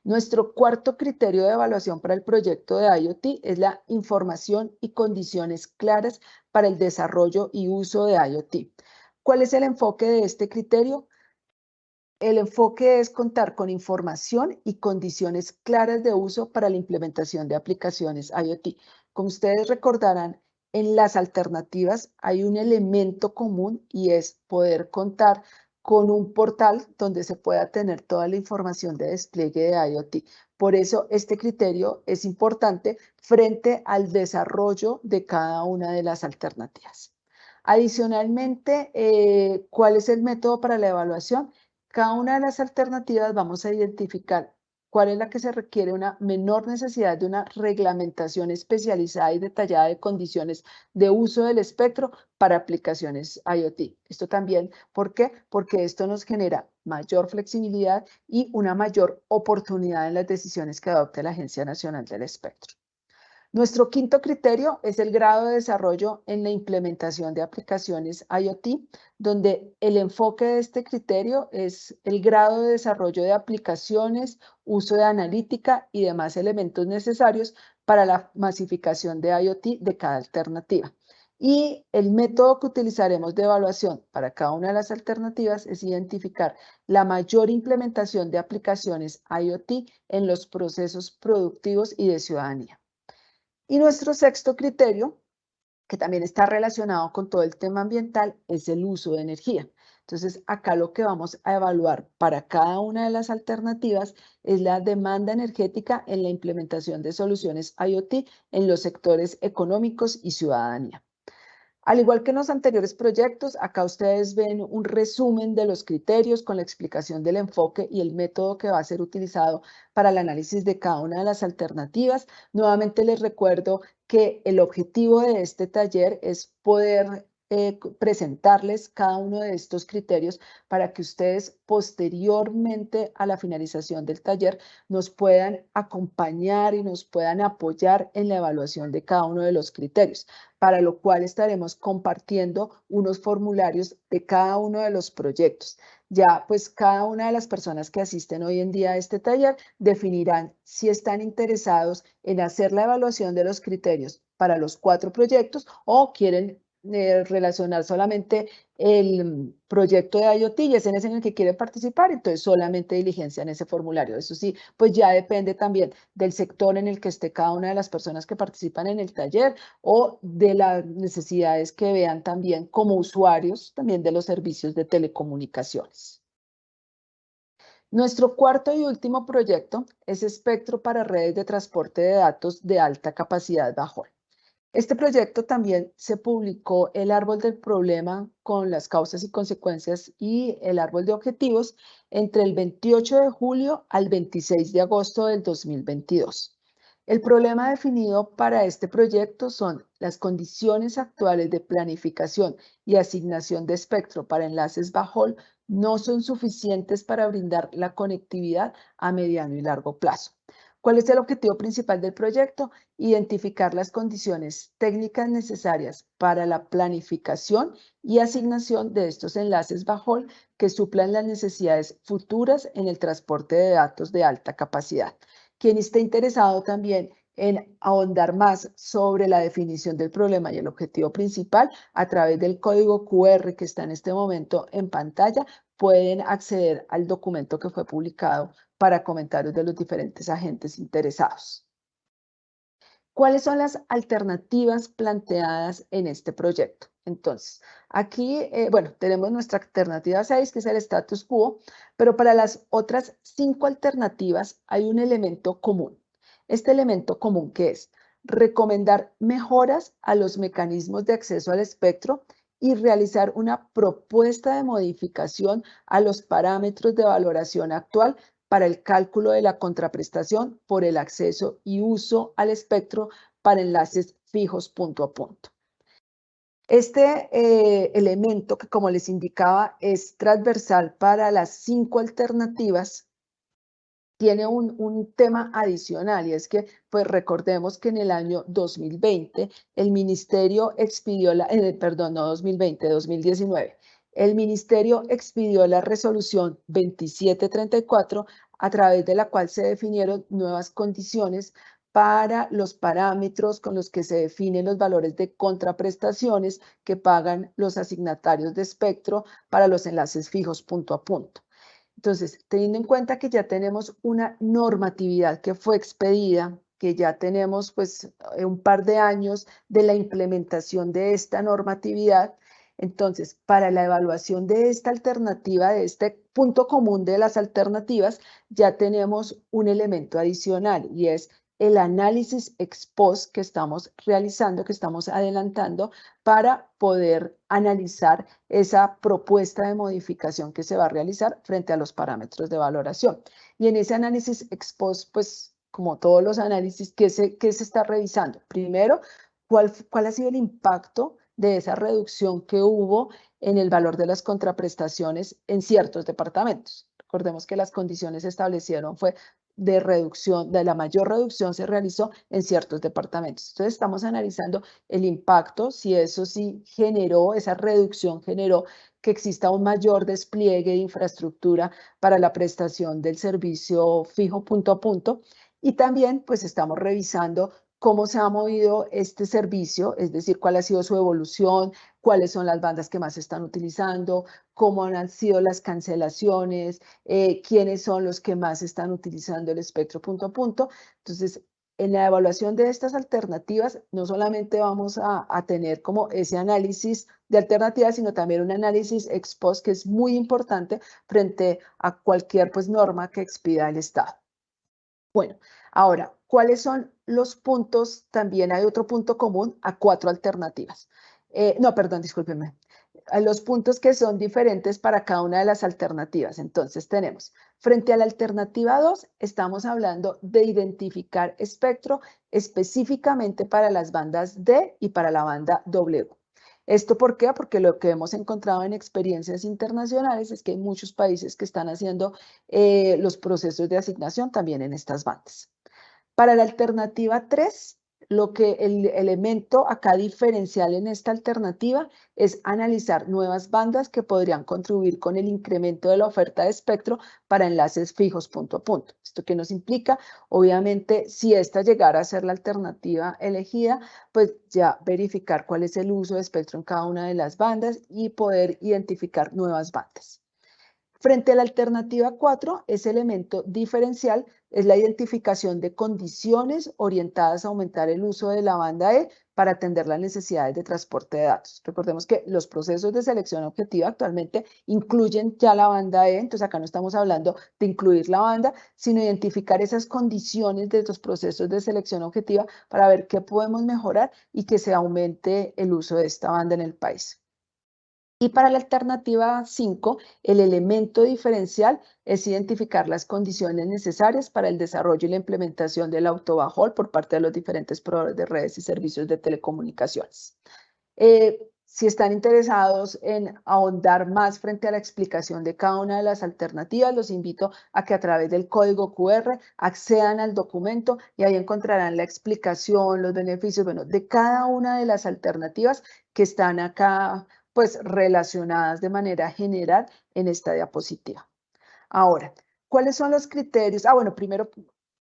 Nuestro cuarto criterio de evaluación para el proyecto de IoT es la información y condiciones claras para el desarrollo y uso de IoT. ¿Cuál es el enfoque de este criterio? El enfoque es contar con información y condiciones claras de uso para la implementación de aplicaciones IoT. Como ustedes recordarán, en las alternativas hay un elemento común y es poder contar con un portal donde se pueda tener toda la información de despliegue de IoT. Por eso este criterio es importante frente al desarrollo de cada una de las alternativas. Adicionalmente, eh, ¿cuál es el método para la evaluación? Cada una de las alternativas vamos a identificar cuál es la que se requiere una menor necesidad de una reglamentación especializada y detallada de condiciones de uso del espectro para aplicaciones IoT. Esto también, ¿por qué? Porque esto nos genera mayor flexibilidad y una mayor oportunidad en las decisiones que adopte la Agencia Nacional del Espectro. Nuestro quinto criterio es el grado de desarrollo en la implementación de aplicaciones IoT, donde el enfoque de este criterio es el grado de desarrollo de aplicaciones, uso de analítica y demás elementos necesarios para la masificación de IoT de cada alternativa. Y el método que utilizaremos de evaluación para cada una de las alternativas es identificar la mayor implementación de aplicaciones IoT en los procesos productivos y de ciudadanía. Y nuestro sexto criterio, que también está relacionado con todo el tema ambiental, es el uso de energía. Entonces, acá lo que vamos a evaluar para cada una de las alternativas es la demanda energética en la implementación de soluciones IoT en los sectores económicos y ciudadanía. Al igual que en los anteriores proyectos, acá ustedes ven un resumen de los criterios con la explicación del enfoque y el método que va a ser utilizado para el análisis de cada una de las alternativas. Nuevamente les recuerdo que el objetivo de este taller es poder eh, presentarles cada uno de estos criterios para que ustedes posteriormente a la finalización del taller nos puedan acompañar y nos puedan apoyar en la evaluación de cada uno de los criterios, para lo cual estaremos compartiendo unos formularios de cada uno de los proyectos. Ya pues cada una de las personas que asisten hoy en día a este taller definirán si están interesados en hacer la evaluación de los criterios para los cuatro proyectos o quieren eh, relacionar solamente el proyecto de IoT y es en ese en el que quiere participar, entonces solamente diligencia en ese formulario. Eso sí, pues ya depende también del sector en el que esté cada una de las personas que participan en el taller o de las necesidades que vean también como usuarios también de los servicios de telecomunicaciones. Nuestro cuarto y último proyecto es Espectro para redes de transporte de datos de alta capacidad bajo. Este proyecto también se publicó el árbol del problema con las causas y consecuencias y el árbol de objetivos entre el 28 de julio al 26 de agosto del 2022. El problema definido para este proyecto son las condiciones actuales de planificación y asignación de espectro para enlaces bajo no son suficientes para brindar la conectividad a mediano y largo plazo. ¿Cuál es el objetivo principal del proyecto? Identificar las condiciones técnicas necesarias para la planificación y asignación de estos enlaces bajo que suplan las necesidades futuras en el transporte de datos de alta capacidad. Quien esté interesado también en ahondar más sobre la definición del problema y el objetivo principal a través del código QR que está en este momento en pantalla, pueden acceder al documento que fue publicado para comentarios de los diferentes agentes interesados. ¿Cuáles son las alternativas planteadas en este proyecto? Entonces, aquí, eh, bueno, tenemos nuestra alternativa 6, que es el status quo, pero para las otras cinco alternativas hay un elemento común. Este elemento común que es recomendar mejoras a los mecanismos de acceso al espectro y realizar una propuesta de modificación a los parámetros de valoración actual para el cálculo de la contraprestación por el acceso y uso al espectro para enlaces fijos punto a punto. Este eh, elemento que, como les indicaba, es transversal para las cinco alternativas, tiene un, un, tema adicional y es que, pues recordemos que en el año 2020 el ministerio expidió la, eh, perdón, no 2020, 2019, el ministerio expidió la resolución 2734 a través de la cual se definieron nuevas condiciones para los parámetros con los que se definen los valores de contraprestaciones que pagan los asignatarios de espectro para los enlaces fijos punto a punto. Entonces, teniendo en cuenta que ya tenemos una normatividad que fue expedida, que ya tenemos pues un par de años de la implementación de esta normatividad, entonces, para la evaluación de esta alternativa, de este punto común de las alternativas, ya tenemos un elemento adicional y es el análisis ex post que estamos realizando, que estamos adelantando para poder analizar esa propuesta de modificación que se va a realizar frente a los parámetros de valoración. Y en ese análisis ex post, pues como todos los análisis, ¿qué se, se está revisando? Primero, ¿cuál, ¿cuál ha sido el impacto de esa reducción que hubo en el valor de las contraprestaciones en ciertos departamentos? Recordemos que las condiciones establecieron fue de reducción, de la mayor reducción se realizó en ciertos departamentos. Entonces estamos analizando el impacto, si eso sí generó, esa reducción generó que exista un mayor despliegue de infraestructura para la prestación del servicio fijo punto a punto. Y también pues estamos revisando cómo se ha movido este servicio, es decir, cuál ha sido su evolución, cuáles son las bandas que más están utilizando, cómo han sido las cancelaciones, eh, quiénes son los que más están utilizando el espectro punto a punto. Entonces, en la evaluación de estas alternativas, no solamente vamos a, a, tener como ese análisis de alternativas, sino también un análisis ex post que es muy importante frente a cualquier pues, norma que expida el Estado. Bueno, ahora, ¿cuáles son los puntos? También hay otro punto común a cuatro alternativas. Eh, no, perdón, discúlpenme. Los puntos que son diferentes para cada una de las alternativas. Entonces tenemos, frente a la alternativa 2, estamos hablando de identificar espectro específicamente para las bandas D y para la banda W. ¿Esto por qué? Porque lo que hemos encontrado en experiencias internacionales es que hay muchos países que están haciendo eh, los procesos de asignación también en estas bandas. Para la alternativa 3, lo que el elemento acá diferencial en esta alternativa es analizar nuevas bandas que podrían contribuir con el incremento de la oferta de espectro para enlaces fijos punto a punto. ¿Esto qué nos implica? Obviamente, si esta llegara a ser la alternativa elegida, pues ya verificar cuál es el uso de espectro en cada una de las bandas y poder identificar nuevas bandas. Frente a la alternativa 4, ese elemento diferencial es la identificación de condiciones orientadas a aumentar el uso de la banda E para atender las necesidades de transporte de datos. Recordemos que los procesos de selección objetiva actualmente incluyen ya la banda E, entonces acá no estamos hablando de incluir la banda, sino identificar esas condiciones de estos procesos de selección objetiva para ver qué podemos mejorar y que se aumente el uso de esta banda en el país. Y para la alternativa 5, el elemento diferencial es identificar las condiciones necesarias para el desarrollo y la implementación del autobajol por parte de los diferentes proveedores de redes y servicios de telecomunicaciones. Eh, si están interesados en ahondar más frente a la explicación de cada una de las alternativas, los invito a que a través del código QR accedan al documento y ahí encontrarán la explicación, los beneficios bueno, de cada una de las alternativas que están acá pues relacionadas de manera general en esta diapositiva. Ahora, ¿cuáles son los criterios? Ah, bueno, primero,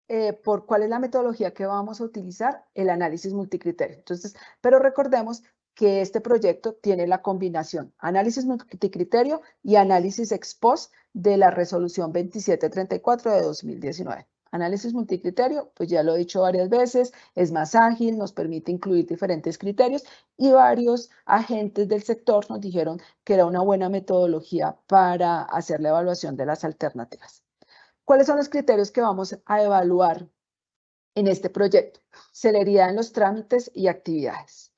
eh, por cuál es la metodología que vamos a utilizar, el análisis multicriterio. Entonces, pero recordemos que este proyecto tiene la combinación análisis multicriterio y análisis ex post de la resolución 2734 de 2019. Análisis multicriterio, pues ya lo he dicho varias veces, es más ágil, nos permite incluir diferentes criterios y varios agentes del sector nos dijeron que era una buena metodología para hacer la evaluación de las alternativas. ¿Cuáles son los criterios que vamos a evaluar en este proyecto? Celeridad en los trámites y actividades.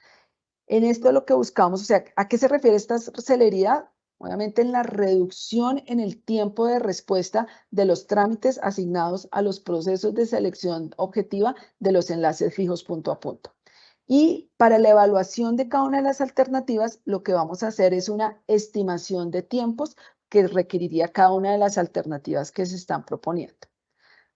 En esto lo que buscamos, o sea, ¿a qué se refiere esta celeridad? Obviamente en la reducción en el tiempo de respuesta de los trámites asignados a los procesos de selección objetiva de los enlaces fijos punto a punto. Y para la evaluación de cada una de las alternativas, lo que vamos a hacer es una estimación de tiempos que requeriría cada una de las alternativas que se están proponiendo.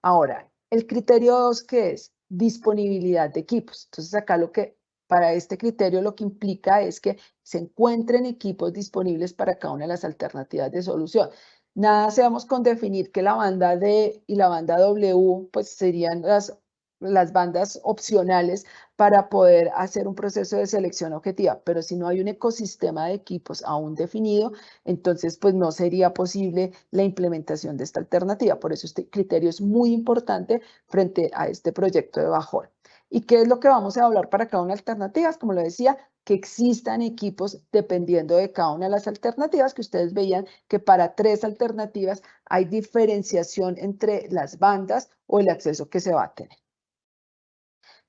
Ahora, el criterio 2, que es disponibilidad de equipos. Entonces, acá lo que para este criterio lo que implica es que se encuentren equipos disponibles para cada una de las alternativas de solución. Nada hacemos con definir que la banda D y la banda W pues serían las, las bandas opcionales para poder hacer un proceso de selección objetiva, pero si no hay un ecosistema de equipos aún definido, entonces pues no sería posible la implementación de esta alternativa. Por eso este criterio es muy importante frente a este proyecto de bajón. ¿Y qué es lo que vamos a hablar para cada una de las alternativas? Como lo decía, que existan equipos dependiendo de cada una de las alternativas, que ustedes veían que para tres alternativas hay diferenciación entre las bandas o el acceso que se va a tener.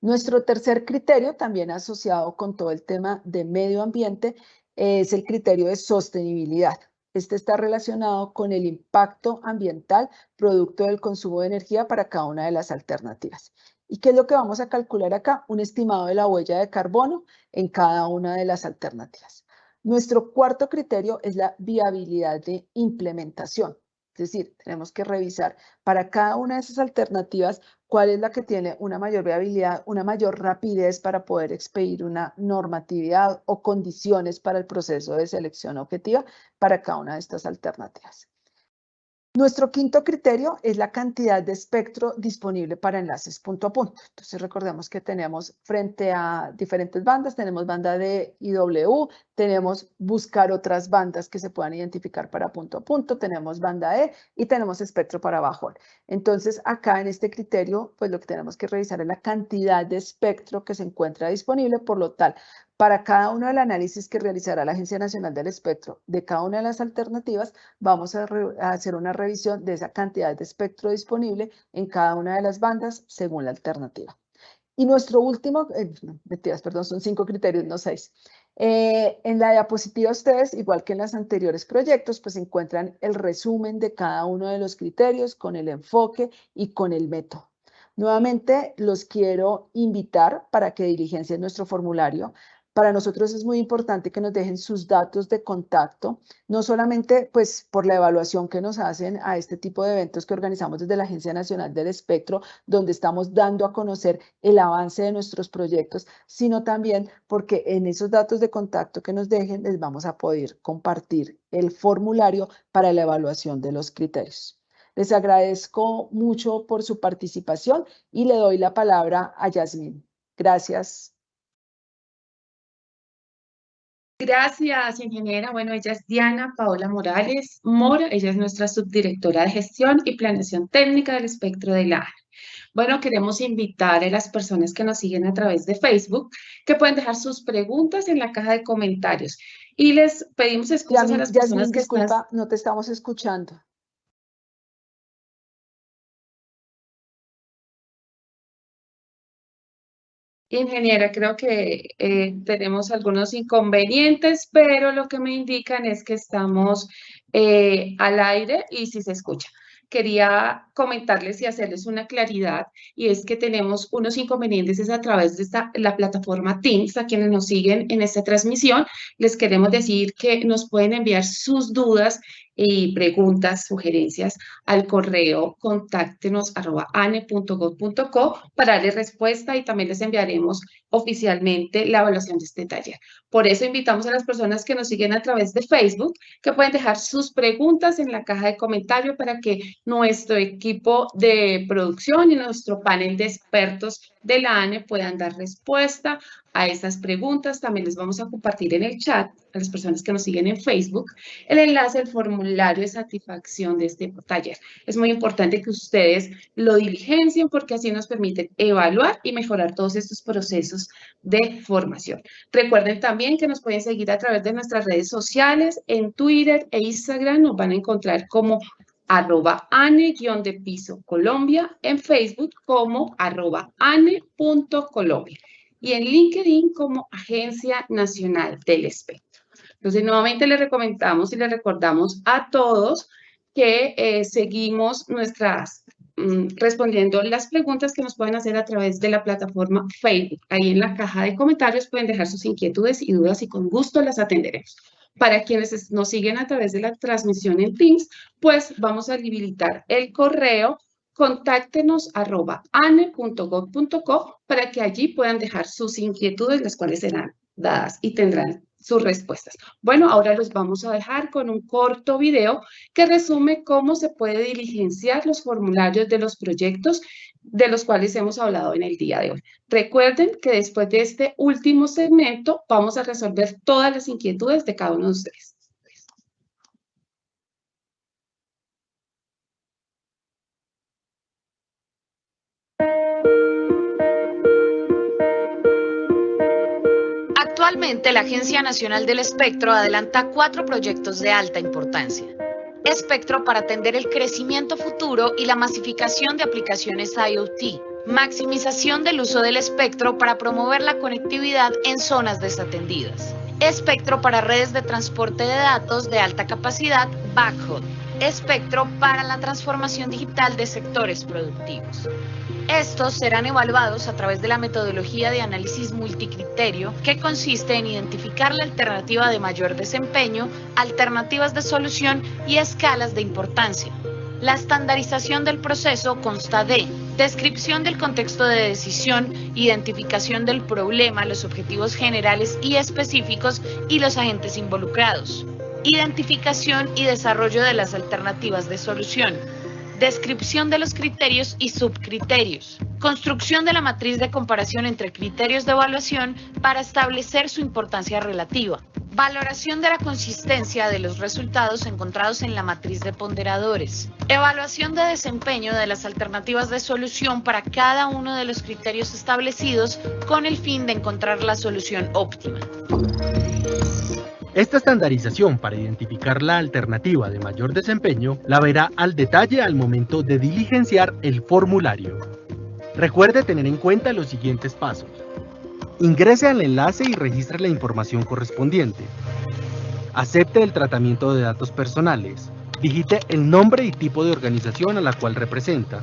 Nuestro tercer criterio, también asociado con todo el tema de medio ambiente, es el criterio de sostenibilidad. Este está relacionado con el impacto ambiental producto del consumo de energía para cada una de las alternativas. ¿Y qué es lo que vamos a calcular acá? Un estimado de la huella de carbono en cada una de las alternativas. Nuestro cuarto criterio es la viabilidad de implementación. Es decir, tenemos que revisar para cada una de esas alternativas cuál es la que tiene una mayor viabilidad, una mayor rapidez para poder expedir una normatividad o condiciones para el proceso de selección objetiva para cada una de estas alternativas. Nuestro quinto criterio es la cantidad de espectro disponible para enlaces punto a punto. Entonces recordemos que tenemos frente a diferentes bandas, tenemos banda de IW, tenemos buscar otras bandas que se puedan identificar para punto a punto, tenemos banda E y tenemos espectro para bajo. Entonces acá en este criterio, pues lo que tenemos que revisar es la cantidad de espectro que se encuentra disponible, por lo tal, para cada uno del análisis que realizará la Agencia Nacional del Espectro de cada una de las alternativas, vamos a, hacer una revisión de esa cantidad de espectro disponible en cada una de las bandas según la alternativa. Y nuestro último, eh, mentiras, perdón, son cinco criterios, no seis. Eh, en la diapositiva ustedes, igual que en los anteriores proyectos, pues encuentran el resumen de cada uno de los criterios con el enfoque y con el método. Nuevamente los quiero invitar para que diligencien nuestro formulario para nosotros es muy importante que nos dejen sus datos de contacto, no solamente pues por la evaluación que nos hacen a este tipo de eventos que organizamos desde la Agencia Nacional del Espectro, donde estamos dando a conocer el avance de nuestros proyectos, sino también porque en esos datos de contacto que nos dejen les vamos a poder compartir el formulario para la evaluación de los criterios. Les agradezco mucho por su participación y le doy la palabra a Yasmín. Gracias. Gracias, ingeniera. Bueno, ella es Diana Paola Morales Mora. Ella es nuestra subdirectora de gestión y planeación técnica del espectro de la Bueno, queremos invitar a las personas que nos siguen a través de Facebook que pueden dejar sus preguntas en la caja de comentarios. Y les pedimos excusas a las personas que disculpa, no te estamos escuchando. Ingeniera, creo que eh, tenemos algunos inconvenientes, pero lo que me indican es que estamos eh, al aire y si se escucha. Quería comentarles y hacerles una claridad y es que tenemos unos inconvenientes es a través de la plataforma Teams, a quienes nos siguen en esta transmisión, les queremos decir que nos pueden enviar sus dudas y preguntas, sugerencias al correo contáctenos arroba ane.gov.co para darle respuesta y también les enviaremos oficialmente la evaluación de este taller. Por eso invitamos a las personas que nos siguen a través de Facebook que pueden dejar sus preguntas en la caja de comentarios para que nuestro equipo de producción y nuestro panel de expertos de la ANE puedan dar respuesta a estas preguntas. También les vamos a compartir en el chat a las personas que nos siguen en Facebook el enlace al formulario de satisfacción de este taller. Es muy importante que ustedes lo diligencien porque así nos permiten evaluar y mejorar todos estos procesos de formación. Recuerden también que nos pueden seguir a través de nuestras redes sociales en Twitter e Instagram. Nos van a encontrar como arroba ane-de piso Colombia, en Facebook como arroba ane.colombia y en LinkedIn como Agencia Nacional del Espectro. Entonces, nuevamente les recomendamos y les recordamos a todos que eh, seguimos nuestras, mm, respondiendo las preguntas que nos pueden hacer a través de la plataforma Facebook. Ahí en la caja de comentarios pueden dejar sus inquietudes y dudas y con gusto las atenderemos. Para quienes nos siguen a través de la transmisión en Teams, pues vamos a habilitar el correo contáctenos arroba ane.gov.co para que allí puedan dejar sus inquietudes, las cuales serán dadas y tendrán sus respuestas. Bueno, ahora los vamos a dejar con un corto video que resume cómo se puede diligenciar los formularios de los proyectos de los cuales hemos hablado en el día de hoy. Recuerden que después de este último segmento vamos a resolver todas las inquietudes de cada uno de ustedes. La Agencia Nacional del Espectro adelanta cuatro proyectos de alta importancia. Espectro para atender el crecimiento futuro y la masificación de aplicaciones IoT, Maximización del uso del espectro para promover la conectividad en zonas desatendidas. Espectro para redes de transporte de datos de alta capacidad, backhaul. Espectro para la transformación digital de sectores productivos. Estos serán evaluados a través de la metodología de análisis multicriterio, que consiste en identificar la alternativa de mayor desempeño, alternativas de solución y escalas de importancia. La estandarización del proceso consta de descripción del contexto de decisión, identificación del problema, los objetivos generales y específicos y los agentes involucrados, identificación y desarrollo de las alternativas de solución, descripción de los criterios y subcriterios, construcción de la matriz de comparación entre criterios de evaluación para establecer su importancia relativa, valoración de la consistencia de los resultados encontrados en la matriz de ponderadores, evaluación de desempeño de las alternativas de solución para cada uno de los criterios establecidos con el fin de encontrar la solución óptima. Esta estandarización para identificar la alternativa de mayor desempeño la verá al detalle al momento de diligenciar el formulario. Recuerde tener en cuenta los siguientes pasos. Ingrese al enlace y registre la información correspondiente. Acepte el tratamiento de datos personales. Digite el nombre y tipo de organización a la cual representa.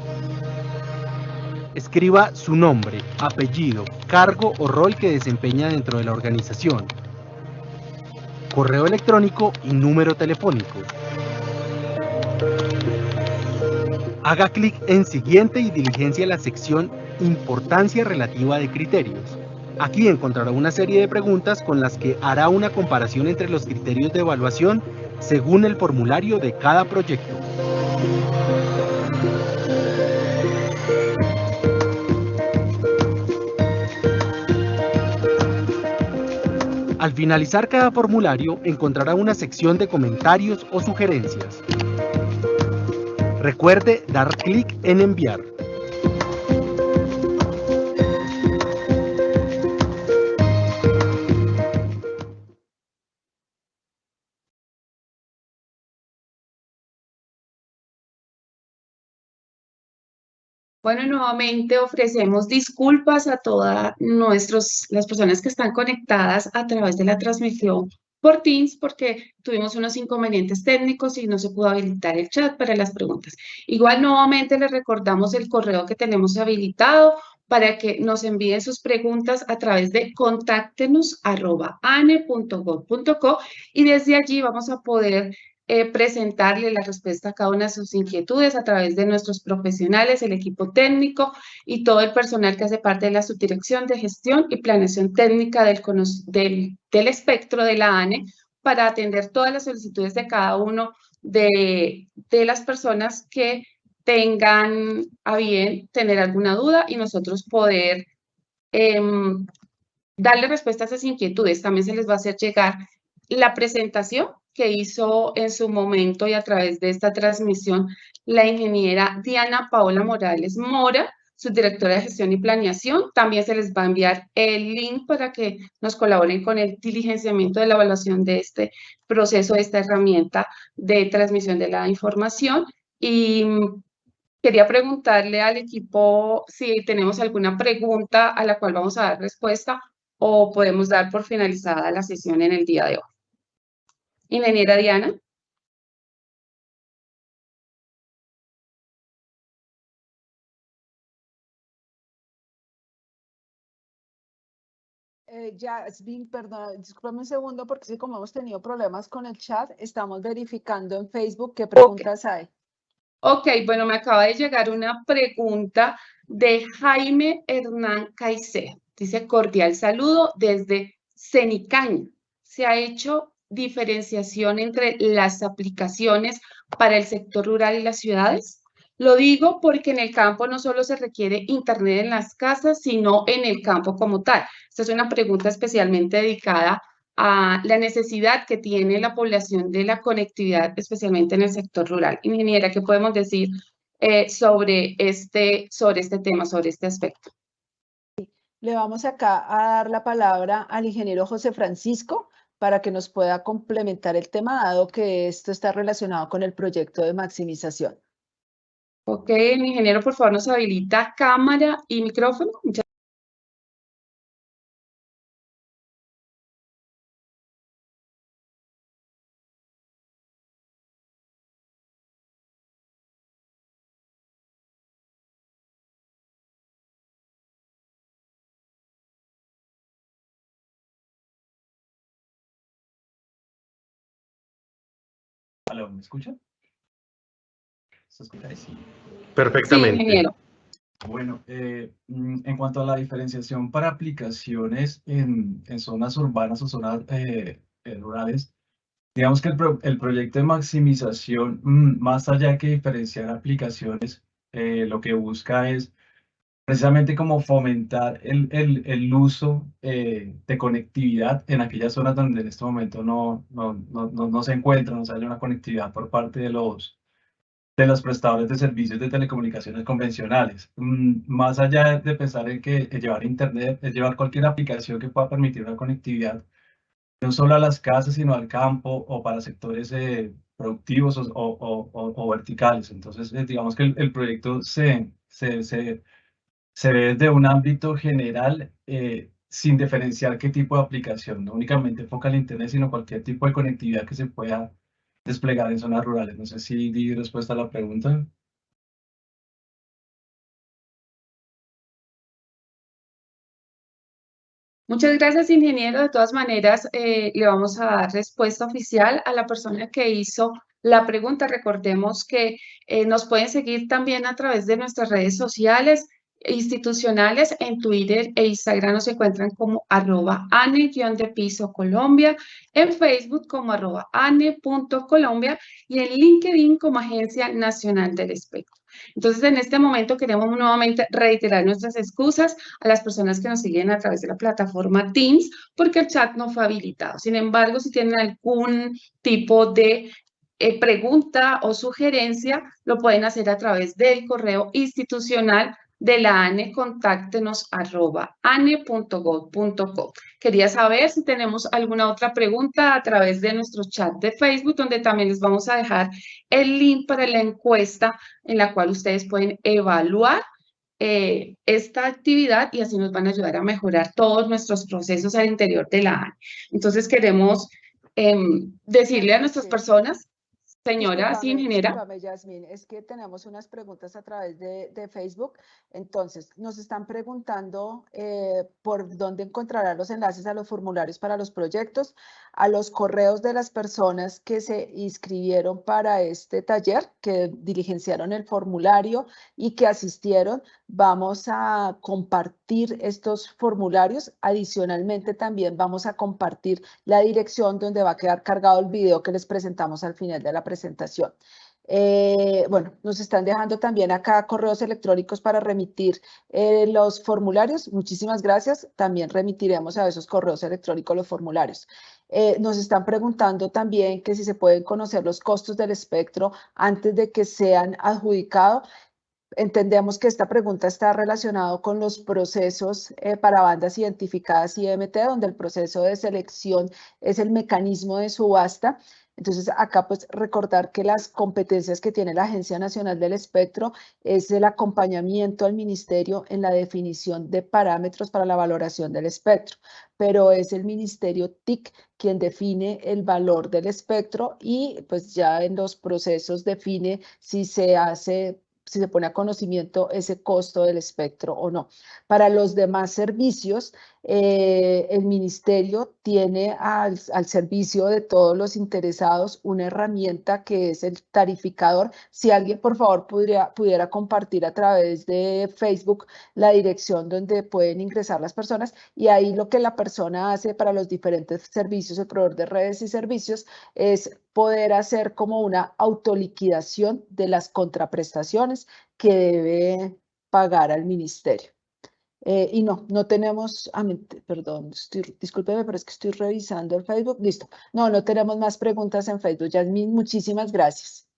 Escriba su nombre, apellido, cargo o rol que desempeña dentro de la organización, correo electrónico y número telefónico. Haga clic en Siguiente y diligencia la sección Importancia relativa de criterios. Aquí encontrará una serie de preguntas con las que hará una comparación entre los criterios de evaluación según el formulario de cada proyecto. Al finalizar cada formulario encontrará una sección de comentarios o sugerencias. Recuerde dar clic en enviar. Bueno, nuevamente ofrecemos disculpas a todas las personas que están conectadas a través de la transmisión por Teams porque tuvimos unos inconvenientes técnicos y no se pudo habilitar el chat para las preguntas. Igual nuevamente les recordamos el correo que tenemos habilitado para que nos envíen sus preguntas a través de contáctenos.ane.gov.co y desde allí vamos a poder eh, presentarle la respuesta a cada una de sus inquietudes a través de nuestros profesionales, el equipo técnico y todo el personal que hace parte de la subdirección de gestión y planeación técnica del, del, espectro de la ANE para atender todas las solicitudes de cada uno de, de las personas que tengan a bien tener alguna duda y nosotros poder em, darle respuesta a esas inquietudes. También se les va a hacer llegar la presentación que hizo en su momento y a través de esta transmisión la ingeniera Diana Paola Morales Mora, su directora de gestión y planeación. También se les va a enviar el link para que nos colaboren con el diligenciamiento de la evaluación de este proceso, de esta herramienta de transmisión de la información. Y quería preguntarle al equipo si tenemos alguna pregunta a la cual vamos a dar respuesta o podemos dar por finalizada la sesión en el día de hoy. Ingeniera Diana. Eh, Jasmine, perdón, discúlpame un segundo porque sí, como hemos tenido problemas con el chat, estamos verificando en Facebook qué preguntas hay. Ok, bueno, me acaba de llegar una pregunta de Jaime Hernán Caicedo. Dice cordial saludo desde Cenicaña. Se ha hecho diferenciación entre las aplicaciones para el sector rural y las ciudades? Lo digo porque en el campo no solo se requiere Internet en las casas, sino en el campo como tal. Esta es una pregunta especialmente dedicada a la necesidad que tiene la población de la conectividad, especialmente en el sector rural. Ingeniera, ¿qué podemos decir eh, sobre, este, sobre este tema, sobre este aspecto? Le vamos acá a dar la palabra al ingeniero José Francisco para que nos pueda complementar el tema, dado que esto está relacionado con el proyecto de maximización. Ok, el ingeniero, por favor, nos habilita cámara y micrófono. ¿Me escucha? ¿Se escucha ahí? Sí. Perfectamente. Bueno, eh, mm, en cuanto a la diferenciación para aplicaciones en, zonas urbanas o zonas eh, eh, rurales, digamos que el, proyecto de maximización, mm, más allá que diferenciar aplicaciones, lo que busca es precisamente como fomentar el, el, uso de conectividad en aquellas zonas donde en este momento no, no, no, no se encuentra, no se haya una conectividad por parte de los, de los prestadores de servicios de telecomunicaciones convencionales. Mm, más allá de pensar en que llevar Internet, es llevar cualquier aplicación que pueda permitir una conectividad no solo a las casas, sino al campo o para sectores eh, productivos o, o, o, verticales. Entonces, eh, digamos que el, proyecto se, se, se, se, ve desde un ámbito general eh, sin diferenciar qué tipo de aplicación, no únicamente enfoca el Internet, sino cualquier tipo de conectividad que se pueda desplegar en zonas rurales. No sé si di respuesta a la pregunta. Muchas gracias, ingeniero. De todas maneras, eh, le vamos a dar respuesta oficial a la persona que hizo la pregunta. Recordemos que eh, nos pueden seguir también a través de nuestras redes sociales institucionales en Twitter e Instagram nos encuentran como arroba ane-de piso Colombia, en Facebook como arroba ane.colombia y en LinkedIn como Agencia Nacional del Espectro. Entonces, en este momento queremos nuevamente reiterar nuestras excusas a las personas que nos siguen a través de la plataforma Teams, porque el chat no fue habilitado. Sin embargo, si tienen algún tipo de eh, pregunta o sugerencia, lo pueden hacer a través del correo institucional de la ANE, contáctenos arroba ane.gov.co. Quería saber si tenemos alguna otra pregunta a través de nuestro chat de Facebook, donde también les vamos a dejar el link para la encuesta en la cual ustedes pueden evaluar eh, esta actividad y así nos van a ayudar a mejorar todos nuestros procesos al interior de la ANE. Entonces queremos em, decirle a nuestras personas Señora, sí, ingeniera. Yasmin, es que tenemos unas preguntas a través de, de Facebook. Entonces, nos están preguntando eh, por dónde encontrarán los enlaces a los formularios para los proyectos, a los correos de las personas que se inscribieron para este taller, que diligenciaron el formulario y que asistieron. Vamos a compartir estos formularios. Adicionalmente, también vamos a compartir la dirección donde va a quedar cargado el video que les presentamos al final de la presentación. Eh, bueno, nos están dejando también acá correos electrónicos para remitir eh, los formularios. Muchísimas gracias. También remitiremos a esos correos electrónicos los formularios. Eh, nos están preguntando también que si se pueden conocer los costos del espectro antes de que sean adjudicados. Entendemos que esta pregunta está relacionada con los procesos para bandas identificadas IMT, donde el proceso de selección es el mecanismo de subasta. Entonces, acá pues recordar que las competencias que tiene la Agencia Nacional del Espectro es el acompañamiento al Ministerio en la definición de parámetros para la valoración del espectro, pero es el Ministerio TIC quien define el valor del espectro y pues ya en los procesos define si se hace si se pone a conocimiento ese costo del espectro o no. Para los demás servicios, eh, el ministerio tiene al, servicio de todos los interesados una herramienta que es el tarificador. Si alguien, por favor, pudiera, pudiera compartir a través de Facebook la dirección donde pueden ingresar las personas y ahí lo que la persona hace para los diferentes servicios, el proveedor de redes y servicios, es poder hacer como una autoliquidación de las contraprestaciones que debe pagar al ministerio. Eh, y no, no tenemos, ah, perdón, discúlpeme, pero es que estoy revisando el Facebook. Listo. No, no tenemos más preguntas en Facebook. Yasmin, muchísimas gracias.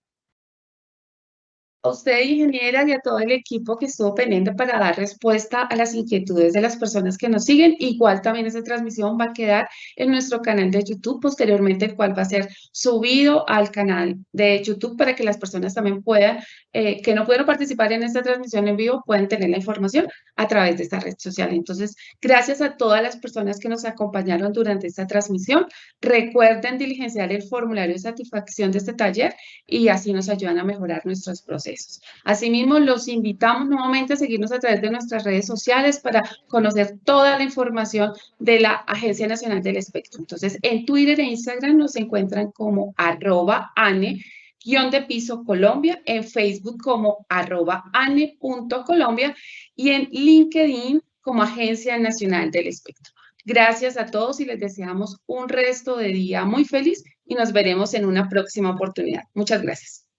A usted, ingeniera, y a todo el equipo que estuvo pendiente para dar respuesta a las inquietudes de las personas que nos siguen. Igual también esa transmisión va a quedar en nuestro canal de YouTube posteriormente, el cual va a ser subido al canal de YouTube para que las personas también puedan, eh, que no pudieron participar en esta transmisión en vivo, puedan tener la información a través de esta red social. Entonces, gracias a todas las personas que nos acompañaron durante esta transmisión. Recuerden diligenciar el formulario de satisfacción de este taller y así nos ayudan a mejorar nuestros Asimismo, los invitamos nuevamente a seguirnos a través de nuestras redes sociales para conocer toda la información de la Agencia Nacional del Espectro. Entonces, en Twitter e Instagram nos encuentran como arroba ane guion de piso Colombia, en Facebook como arroba ane.colombia y en LinkedIn como Agencia Nacional del Espectro. Gracias a todos y les deseamos un resto de día muy feliz y nos veremos en una próxima oportunidad. Muchas gracias.